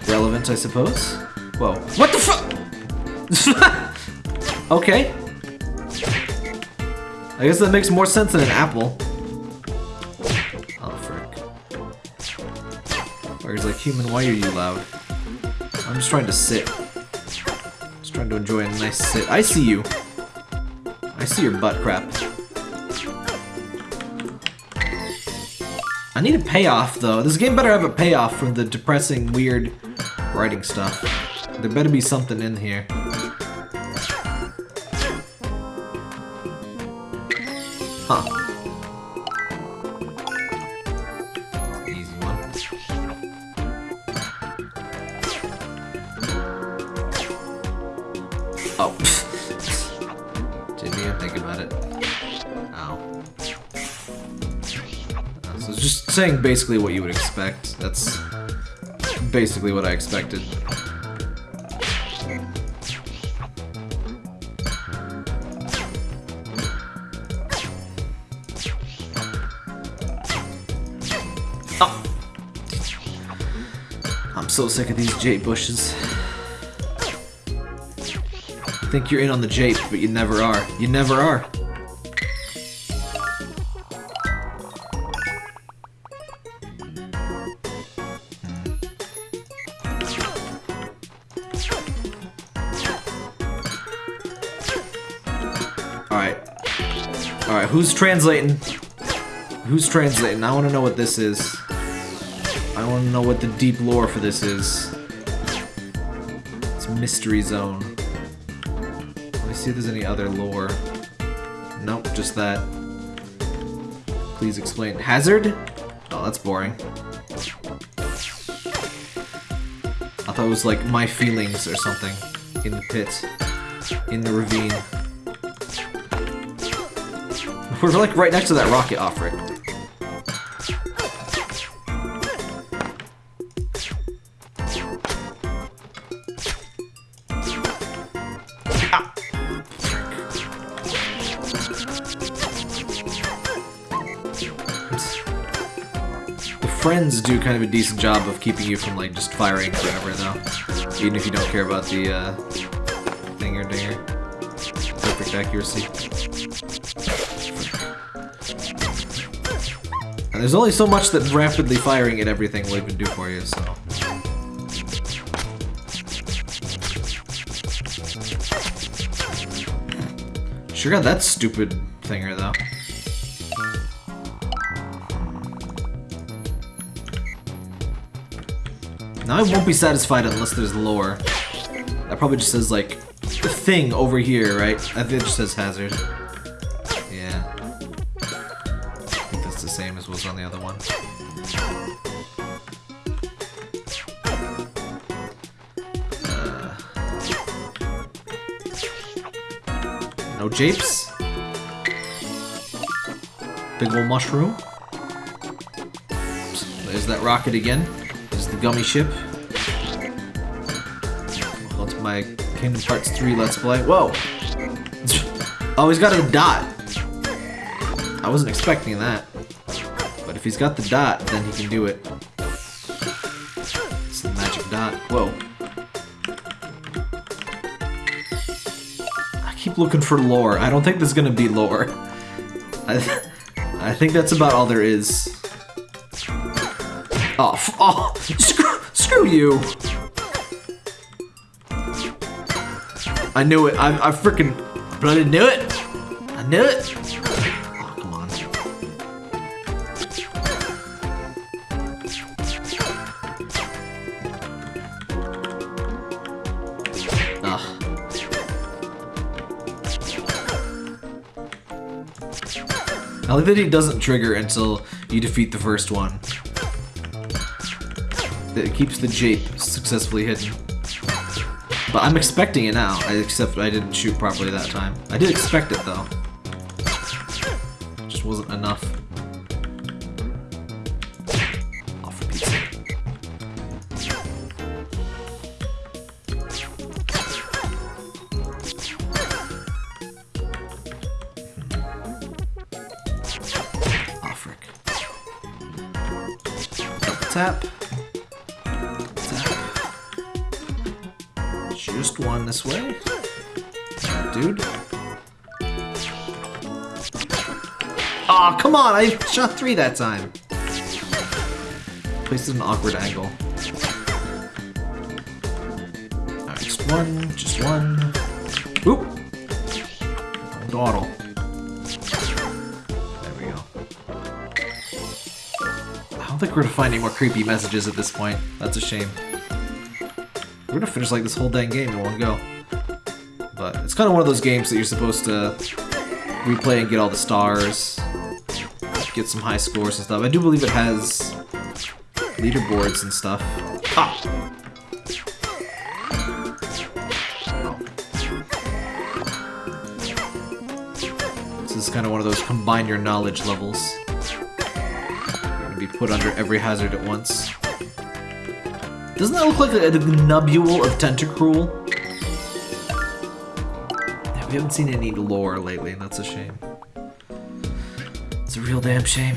Relevant, I suppose. Whoa. What the fuck? okay. I guess that makes more sense than an apple. Oh, frick. Where he's like, human, why are you loud? I'm just trying to sit. Just trying to enjoy a nice sit. I see you. I see your butt crap. I need a payoff, though. This game better have a payoff from the depressing, weird writing stuff. There better be something in here. Saying basically what you would expect. That's basically what I expected. Oh. I'm so sick of these jade bushes. Think you're in on the jape, but you never are. You never are. Who's translating? Who's translating? I want to know what this is. I want to know what the deep lore for this is. It's Mystery Zone. Let me see if there's any other lore. Nope, just that. Please explain. Hazard? Oh, that's boring. I thought it was like my feelings or something. In the pit. In the ravine. We're like right next to that rocket offering. The friends do kind of a decent job of keeping you from like just firing forever though. Even if you don't care about the uh dinger dinger. Perfect accuracy. There's only so much that rapidly firing at everything will even do for you, so. Sure got that stupid thinger though. Now I won't be satisfied unless there's lore. That probably just says like the thing over here, right? I think it just says hazard. Japes? Big ol' mushroom? There's that rocket again. There's the gummy ship. Well, it's my Kingdom Hearts 3 Let's Play. Whoa! Oh, he's got a dot. I wasn't expecting that. But if he's got the dot, then he can do it. Keep looking for lore. I don't think there's gonna be lore. I, I think that's about all there is. Oh, oh screw, screw you! I knew it. I, I freaking bloody knew it. I knew it. Like that doesn't trigger until you defeat the first one. It keeps the jape successfully hidden. But I'm expecting it now, except I didn't shoot properly that time. I did expect it though. Way. Dude. Aw, come on! I shot three that time. Placed at an awkward angle. Alright, just one, just one. Oop! Dawdle. There we go. I don't think we're gonna find any more creepy messages at this point. That's a shame. We're gonna finish like this whole dang game in one go. But it's kind of one of those games that you're supposed to replay and get all the stars, get some high scores and stuff. I do believe it has leaderboards and stuff. Ah! This is kind of one of those combine your knowledge levels. Gonna be put under every hazard at once. Doesn't that look like a, a nubule of Tentacruel? Yeah, we haven't seen any lore lately, and that's a shame. It's a real damn shame.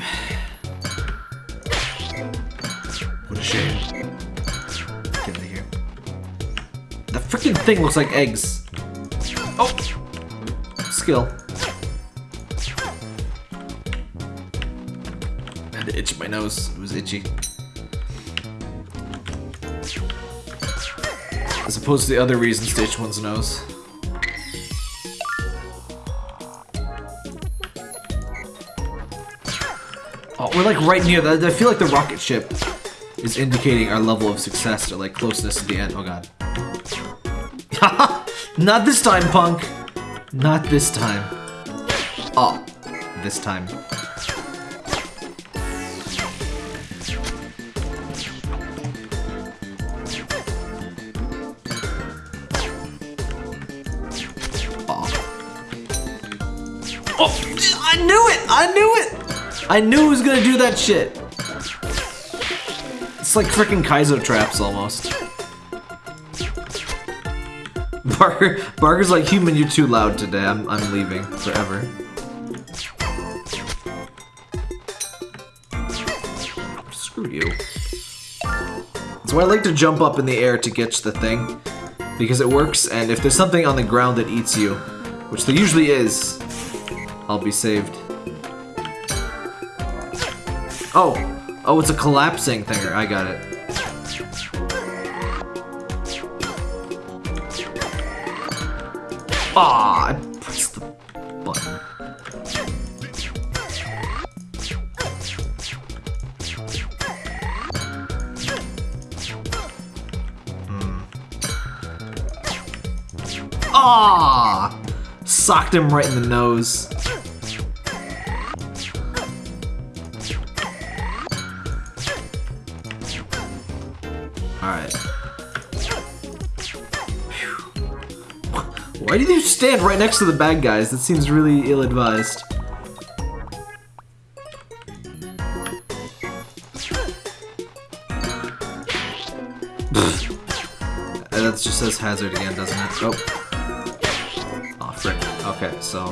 What a shame. Get out of here. The freaking thing looks like eggs. Oh! Skill. I had to itch my nose. It was itchy. Opposed to the other reasons Stitch one's nose. Oh, we're like right near that. I feel like the rocket ship is indicating our level of success or like closeness to the end. Oh god. Not this time, punk. Not this time. Oh, this time. I knew he was gonna do that shit. It's like freaking Kaizo traps almost. Parker, Parker's like, human, you're too loud today. I'm, I'm leaving forever. Screw you. So I like to jump up in the air to catch the thing because it works. And if there's something on the ground that eats you, which there usually is, I'll be saved. Oh, oh, it's a collapsing thing. I got it. Ah, I pressed the button. Ah, socked him right in the nose. Stand right next to the bad guys? That seems really ill-advised. That just says hazard again, doesn't it? Oh. Oh, frick. Okay, so...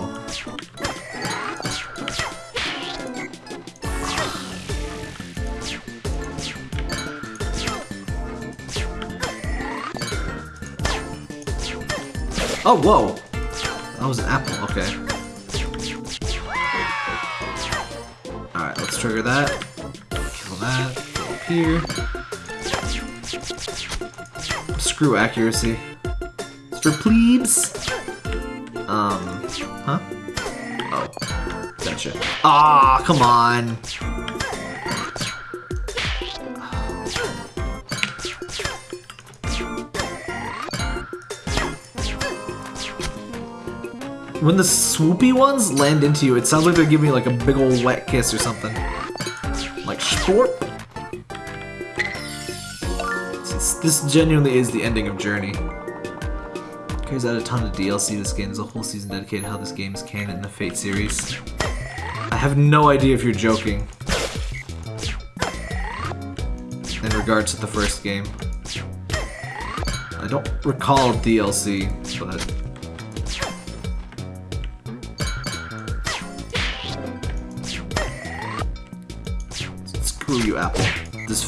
Oh, whoa! That was an apple, okay. Alright, let's trigger that. Kill that. Go up here. Screw accuracy. It's for plebes. Um, huh? Oh, gotcha. Ah, come on. When the swoopy ones land into you, it sounds like they're giving you like a big old wet kiss or something. Like sport. This genuinely is the ending of Journey. Carries out a ton of DLC this game. There's a whole season dedicated to how this game is canon in the Fate series. I have no idea if you're joking. In regards to the first game. I don't recall DLC, but...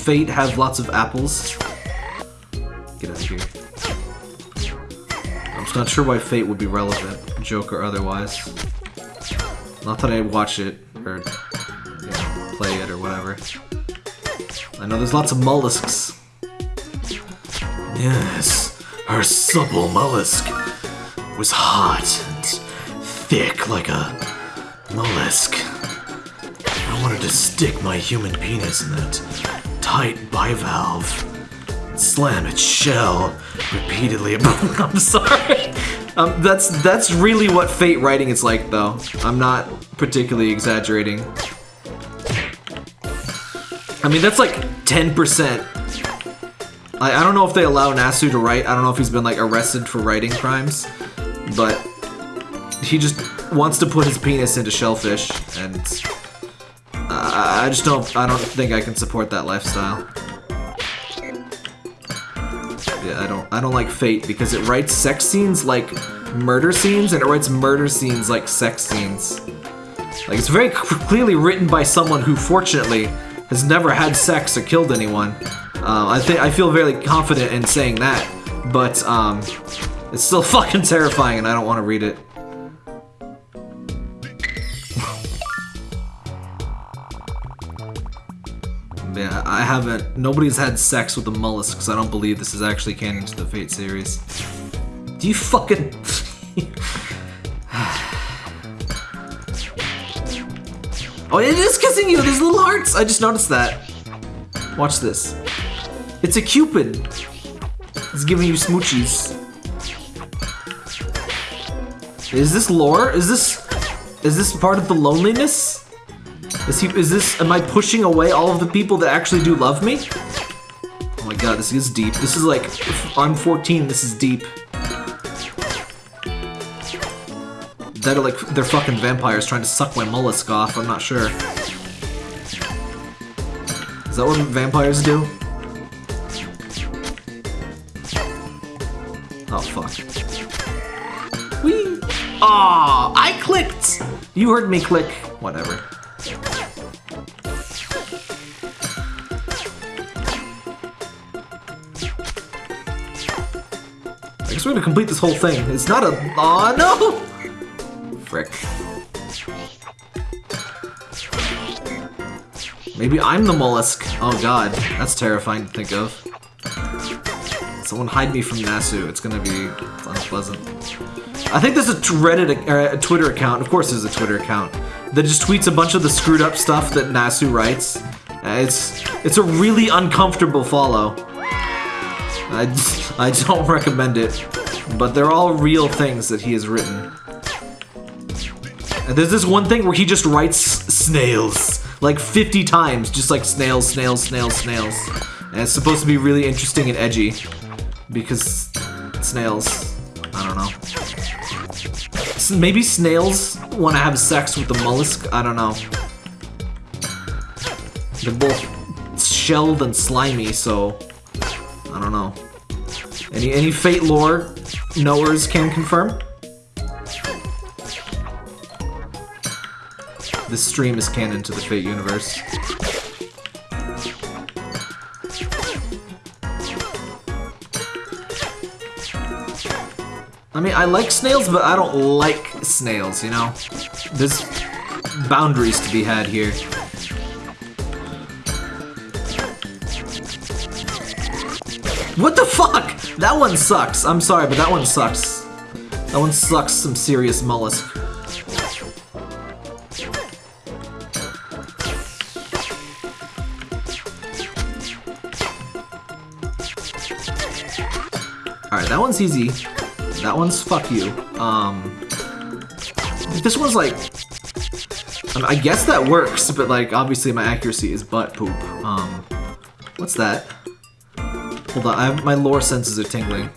Fate have lots of apples? Get out of here. I'm just not sure why Fate would be relevant, joke or otherwise. Not that I watch it, or you know, play it, or whatever. I know there's lots of mollusks. Yes, her supple mollusk was hot and thick like a mollusk. I wanted to stick my human penis in that tight bivalve. Slam its shell repeatedly. I'm sorry. Um, that's that's really what Fate writing is like, though. I'm not particularly exaggerating. I mean, that's like 10%. I, I don't know if they allow Nasu to write. I don't know if he's been like arrested for writing crimes, but he just wants to put his penis into shellfish, and I I just don't. I don't think I can support that lifestyle. Yeah, I don't. I don't like Fate because it writes sex scenes like murder scenes, and it writes murder scenes like sex scenes. Like it's very clearly written by someone who, fortunately, has never had sex or killed anyone. Uh, I think I feel very confident in saying that, but um, it's still fucking terrifying, and I don't want to read it. I haven't. Nobody's had sex with a mollusk, because I don't believe this is actually canon to the Fate series. Do you fucking. oh, it is kissing you! There's little hearts! I just noticed that. Watch this. It's a cupid. It's giving you smoochies. Is this lore? Is this. Is this part of the loneliness? Is he? Is this? Am I pushing away all of the people that actually do love me? Oh my god, this is deep. This is like, I'm 14. This is deep. That are like they're fucking vampires trying to suck my mollusk off. I'm not sure. Is that what vampires do? Oh fuck. Whee! Aw, I clicked. You heard me click. Whatever. We're gonna complete this whole thing. It's not a. Aw, no! Frick. Maybe I'm the mollusk. Oh god, that's terrifying to think of. Someone hide me from Nasu. It's gonna be unpleasant. I think there's a Reddit, or a Twitter account. Of course, there's a Twitter account that just tweets a bunch of the screwed up stuff that Nasu writes. Uh, It's it's a really uncomfortable follow. I, I don't recommend it, but they're all real things that he has written. And there's this one thing where he just writes snails like 50 times, just like snails, snails, snails, snails. And it's supposed to be really interesting and edgy because snails. I don't know. Maybe snails want to have sex with the mollusk. I don't know. They're both shelled and slimy, so I don't know. Any any Fate lore knowers can confirm? This stream is canon to the Fate universe. I mean, I like snails, but I don't like snails, you know? There's boundaries to be had here. What the fuck? That one sucks. I'm sorry, but that one sucks. That one sucks some serious mollusk. Alright, that one's easy. That one's fuck you. Um, this one's like, I, mean, I guess that works, but like obviously my accuracy is butt poop. Um, what's that? Hold on, have, my lore senses are tingling.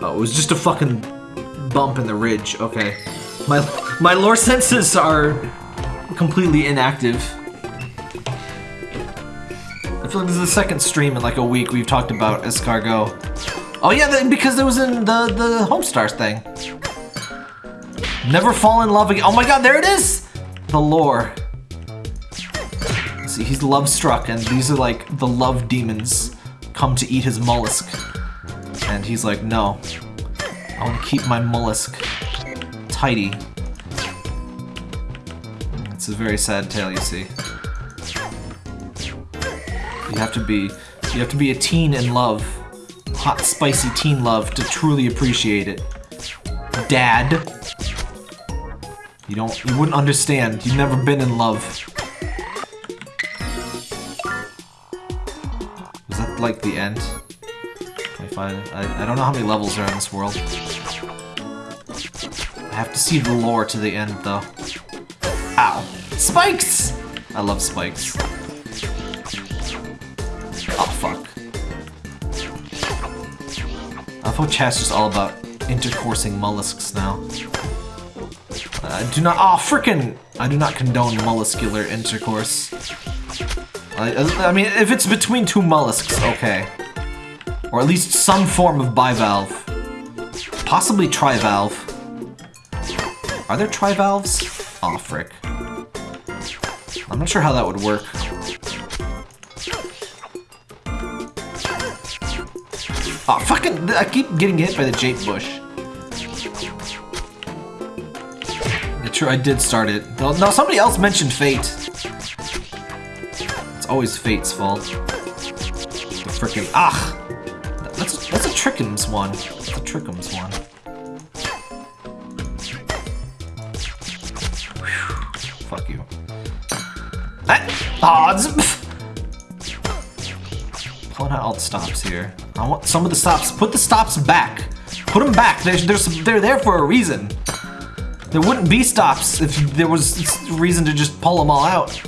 Oh, it was just a fucking bump in the ridge. Okay, my my lore senses are completely inactive. I feel like this is the second stream in like a week we've talked about escargot. Oh yeah, because it was in the the Homestars thing. Never fall in love again. Oh my god, there it is! The lore. See, he's love struck, and these are like the love demons come to eat his mollusk. And he's like, no. I want to keep my mollusk tidy. It's a very sad tale, you see. You have to be you have to be a teen in love hot, spicy teen love to truly appreciate it. Dad. You don't, you wouldn't understand. You've never been in love. Like the end? I? I, I don't know how many levels are in this world. I have to see the lore to the end though. Ow. Spikes! I love spikes. Oh fuck. I thought chat's just all about intercoursing mollusks now. I do not- oh frickin' I do not condone molluscular intercourse. I, mean, if it's between two mollusks, okay. Or at least some form of bivalve. Possibly trivalve. Are there trivalves? Aw, oh, frick. I'm not sure how that would work. Oh, fucking, I keep getting hit by the Jape bush. True, I did start it. No, somebody else mentioned Fate. Always Fate's fault. The frickin' ah! That's, that's a Trickums one. That's a Trickums one. Whew. Fuck you. Ah, oh, pulling out all the stops here. I want some of the stops. Put the stops back. Put them back. They're there for a reason. There wouldn't be stops if there was reason to just pull them all out.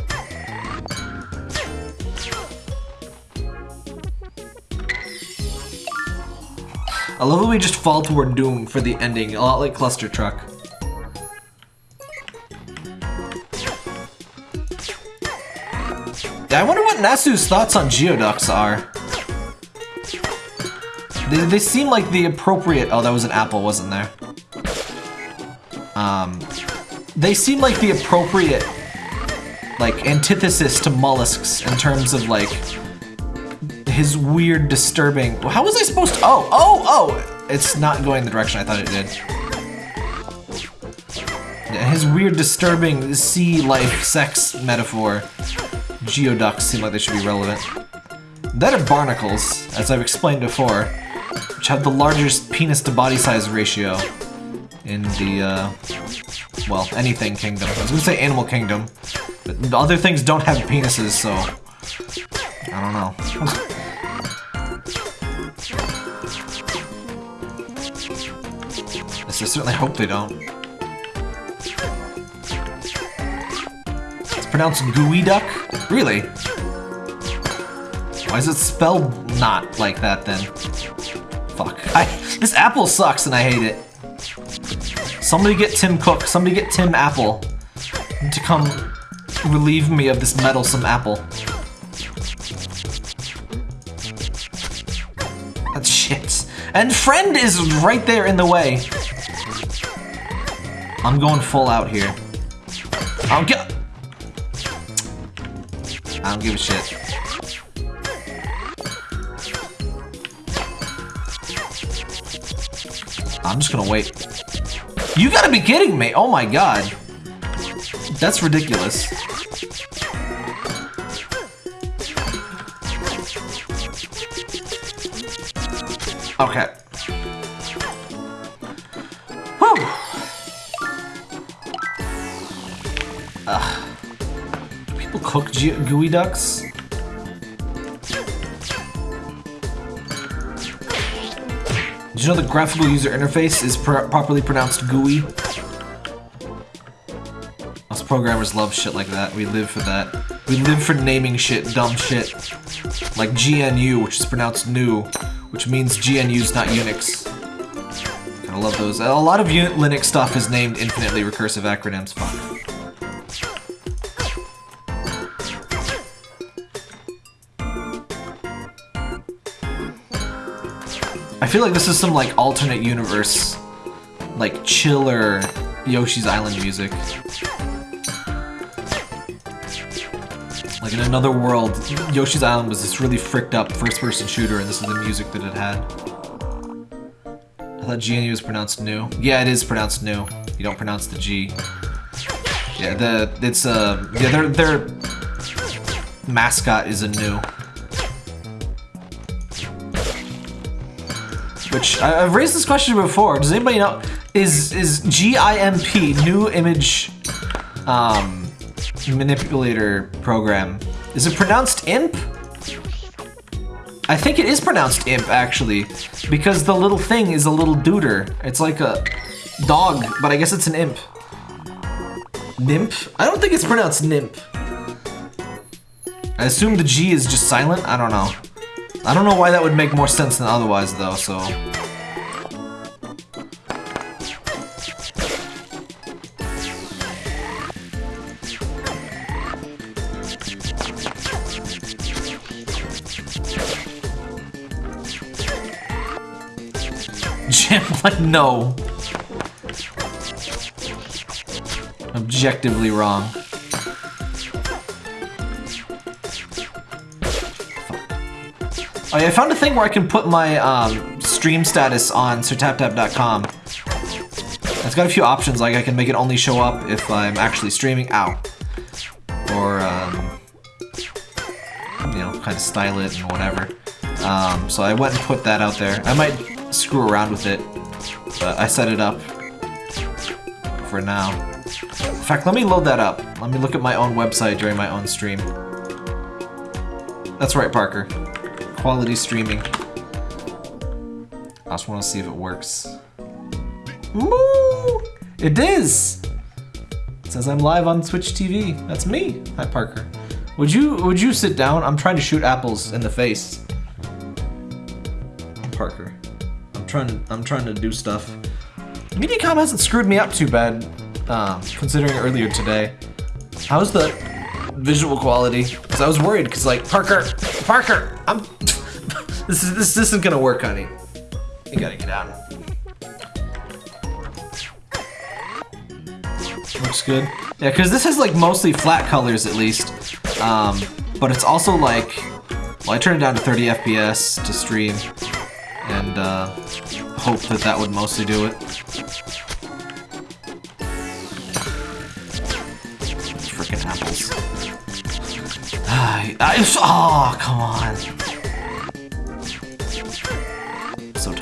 I love that we just fall toward doom for the ending, a lot like Clustertruck. I wonder what Nasu's thoughts on Geoducks are. They, they seem like the appropriate- oh, that was an apple, wasn't there? Um, they seem like the appropriate, like, antithesis to mollusks in terms of, like, his weird, disturbing- how was I supposed to- oh, oh, oh! It's not going the direction I thought it did. His weird, disturbing sea life sex metaphor. Geoducks seem like they should be relevant. Then are barnacles, as I've explained before which have the largest penis to body size ratio in the, uh, well, anything kingdom. I was gonna say animal kingdom, but other things don't have penises, so I don't know. I certainly hope they don't. It's pronounced gooey duck? Really? Why is it spelled not like that then? Fuck. I, this apple sucks and I hate it. Somebody get Tim Cook. Somebody get Tim Apple to come relieve me of this meddlesome apple. That's shit. And friend is right there in the way. I'm going full out here. I don't get. I don't give a shit. I'm just gonna wait. You gotta be kidding me! Oh my god. That's ridiculous. Okay. Cook gooey ducks? Did you know the graphical user interface is pr properly pronounced GUI? Us programmers love shit like that. We live for that. We live for naming shit dumb shit. Like GNU, which is pronounced new, which means GNU's not Unix. I love those. A lot of Linux stuff is named infinitely recursive acronyms. Fuck. Feel like this is some like alternate universe, like chiller Yoshi's Island music. Like in another world, Yoshi's Island was this really fricked up first-person shooter, and this is the music that it had. I thought GNU was pronounced new. Yeah, it is pronounced new. You don't pronounce the G. Yeah, the it's uh yeah their their mascot is a new. Which I've raised this question before. Does anybody know? Is is GIMP new image um, manipulator program? Is it pronounced imp? I think it is pronounced imp actually, because the little thing is a little duder. It's like a dog, but I guess it's an imp. Nymph? I don't think it's pronounced nymph. I assume the G is just silent. I don't know. I don't know why that would make more sense than otherwise, though, so... Jim, like, no. Objectively wrong. Oh yeah, I found a thing where I can put my um, stream status on sirtaptap.com. It's got a few options, like I can make it only show up if I'm actually streaming. Ow. Or, um, you know, kind of style it and whatever. Um, so I went and put that out there. I might screw around with it, but I set it up for now. In fact, let me load that up. Let me look at my own website during my own stream. That's right, Parker quality streaming. I just want to see if it works. Woo! It is! It says I'm live on Twitch TV. That's me. Hi, Parker. Would you would you sit down? I'm trying to shoot apples in the face. Parker. I'm trying to I'm trying to do stuff. Mediacom hasn't screwed me up too bad, um, considering earlier today. How's the visual quality? Because I was worried, because like, Parker, Parker, I'm, this, is, this isn't gonna work, honey. You gotta get out. Looks good. Yeah, because this has like mostly flat colors at least. Um, but it's also like, well, I turned it down to 30 FPS to stream and uh, hope that that would mostly do it. Freaking apples. I, I, oh, come on.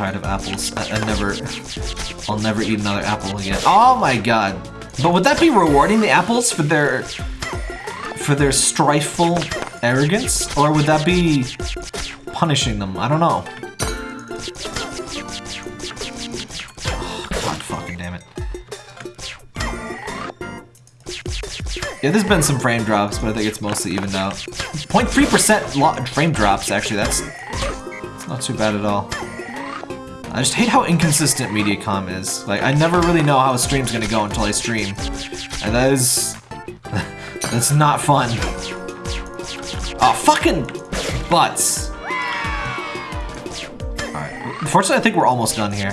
Tired of apples. I, I never, I'll never eat another apple again. Oh my god. But would that be rewarding the apples for their, for their strifeful arrogance? Or would that be punishing them? I don't know. Oh, god fucking damn it. Yeah, there's been some frame drops, but I think it's mostly evened out. 0.3% frame drops, actually, that's, that's not too bad at all. I just hate how inconsistent Mediacom is. Like, I never really know how a stream's gonna go until I stream. And that is... that's not fun. Oh, fucking butts. Alright, Fortunately, I think we're almost done here.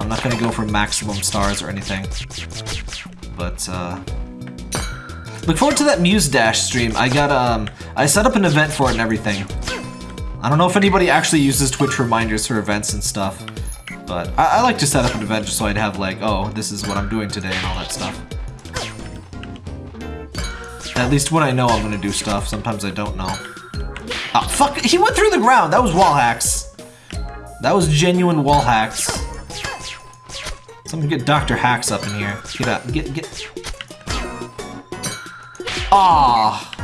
I'm not gonna go for maximum stars or anything. But, uh... Look forward to that Muse Dash stream. I got, um... I set up an event for it and everything. I don't know if anybody actually uses Twitch reminders for events and stuff. But I, I like to set up an event just so I'd have like, oh, this is what I'm doing today and all that stuff. At least when I know I'm gonna do stuff, sometimes I don't know. Ah, fuck! He went through the ground! That was wall hacks. That was genuine wall hacks. Someone get Dr. Hacks up in here. Get up. Get, get. Ah!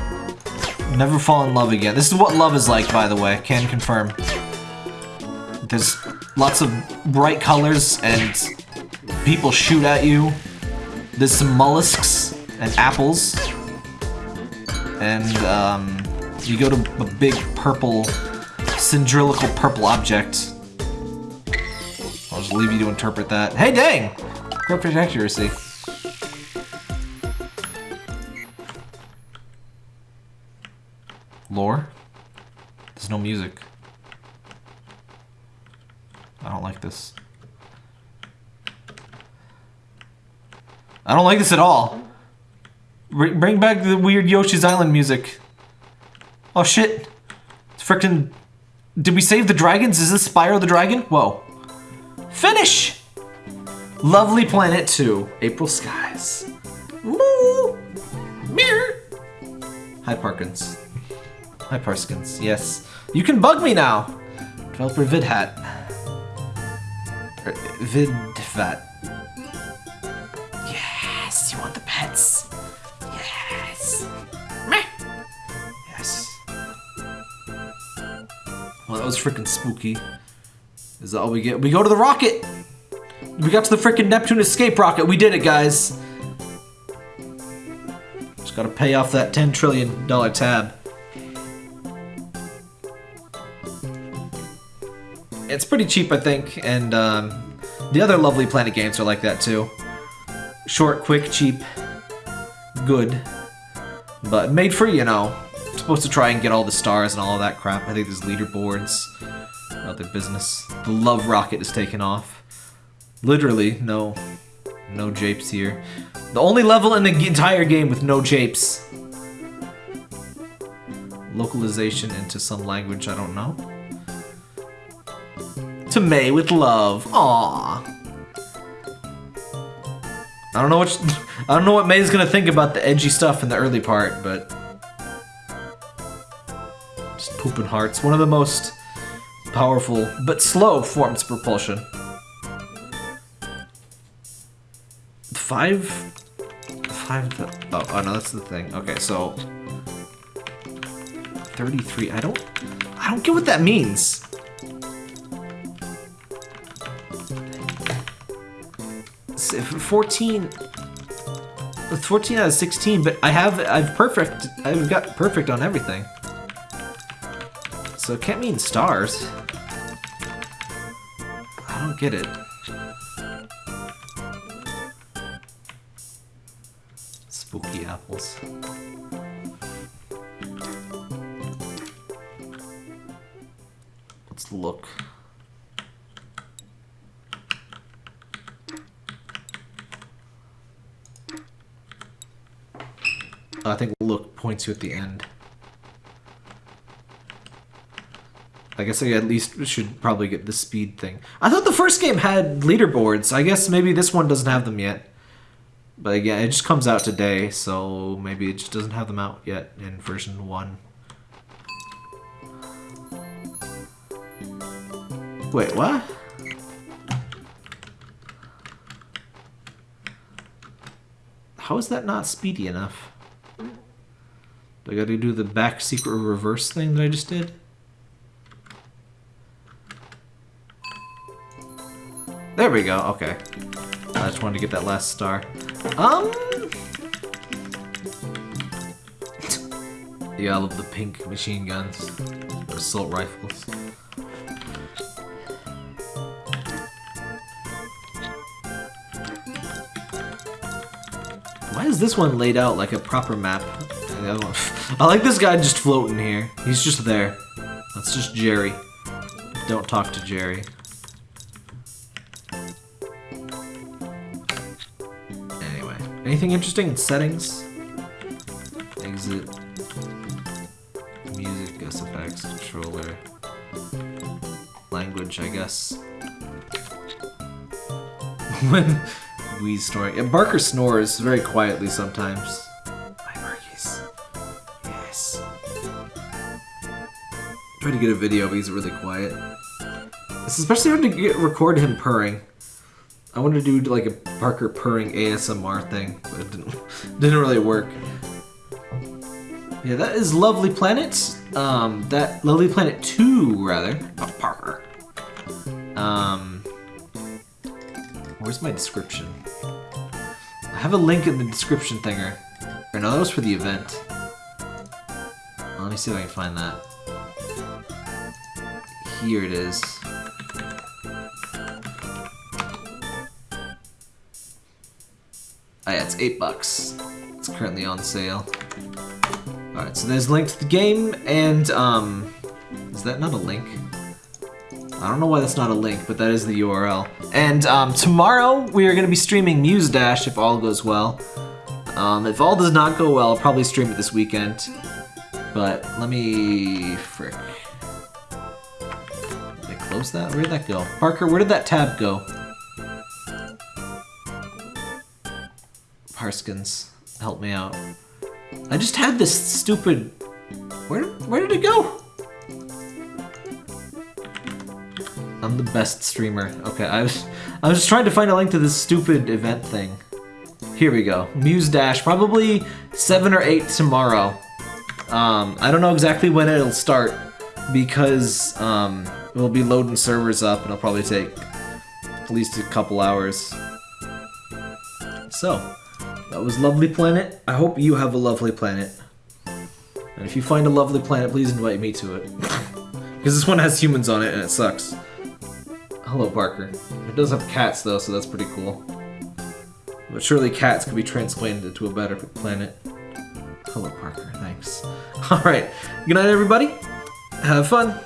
Never fall in love again. This is what love is like, by the way. Can confirm. There's lots of bright colors and people shoot at you. There's some mollusks and apples. And, um, you go to a big purple, cylindrical purple object. I'll just leave you to interpret that. Hey, dang! Perfect accuracy. Lore? There's no music. I don't like this. I don't like this at all. Bring, bring back the weird Yoshi's Island music. Oh shit. It's frickin' Did we save the dragons? Is this Spyro the Dragon? Whoa. Finish! Lovely Planet 2. April Skies. Woo! Mirror! Hi, Parkins. Hi, Parskins. Yes. You can bug me now! Developer VidHat. Er, VidFat. Yes, you want the pets. Yes. Meh. Yes. Well, that was freaking spooky. Is that all we get? We go to the rocket! We got to the freaking Neptune escape rocket. We did it, guys. Just gotta pay off that $10 trillion tab. It's pretty cheap, I think, and um, the other Lovely Planet games are like that too. Short, quick, cheap, good, but made free, you know. supposed to try and get all the stars and all that crap. I think there's leaderboards, other business. The Love Rocket is taken off. Literally, no, no japes here. The only level in the entire game with no japes. Localization into some language I don't know to May with love. Aww. I don't know what I don't know what May's gonna think about the edgy stuff in the early part, but just pooping hearts. One of the most powerful but slow forms of propulsion. Five, five. Oh, oh no, that's the thing. Okay, so thirty-three. I don't, I don't get what that means. 14 14 out of 16 but I have I've perfect I've got perfect on everything. So it can't mean stars. I don't get it. Spooky apples. Let's look I think look points you at the end. I guess I at least should probably get the speed thing. I thought the first game had leaderboards. I guess maybe this one doesn't have them yet. But again, it just comes out today, so maybe it just doesn't have them out yet in version 1. Wait, what? How is that not speedy enough? Do I gotta do the back secret reverse thing that I just did? There we go, okay. I just wanted to get that last star. Um... yeah, I love the pink machine guns. Assault rifles. Why is this one laid out like a proper map? I like this guy just floating here. He's just there. That's just Jerry. Don't talk to Jerry. Anyway, anything interesting in settings? Exit. Music, effects, controller. Language, I guess. when we snoring. Yeah, Parker snores very quietly sometimes. Try to get a video, but he's really quiet. It's especially hard to get, record him purring. I wanted to do like a Parker purring ASMR thing, but it didn't, didn't really work. Yeah, that is Lovely Planet. Um, that Lovely Planet 2, rather. Not Parker. Um, where's my description? I have a link in the description thinger. Or no, that was for the event. Let me see if I can find that. Here it is. Ah, yeah, it's eight bucks. It's currently on sale. Alright, so there's a link to the game, and, um, is that not a link? I don't know why that's not a link, but that is the URL. And, um, tomorrow we are going to be streaming Muse Dash if all goes well. Um, if all does not go well, I'll probably stream it this weekend. But let me... frick. Close that? Where did that go? Parker, where did that tab go? Parskins, help me out. I just had this stupid... Where, where did it go? I'm the best streamer. Okay, I was, I was just trying to find a link to this stupid event thing. Here we go. Muse Dash, probably 7 or 8 tomorrow. Um, I don't know exactly when it'll start because um, we'll be loading servers up and it'll probably take at least a couple hours. So, that was Lovely Planet. I hope you have a lovely planet. And if you find a lovely planet, please invite me to it. Because this one has humans on it and it sucks. Hello, Parker. It does have cats though, so that's pretty cool. But surely cats could be transplanted into a better planet. Hello, Parker. Thanks. Alright. Good night, everybody. Have fun.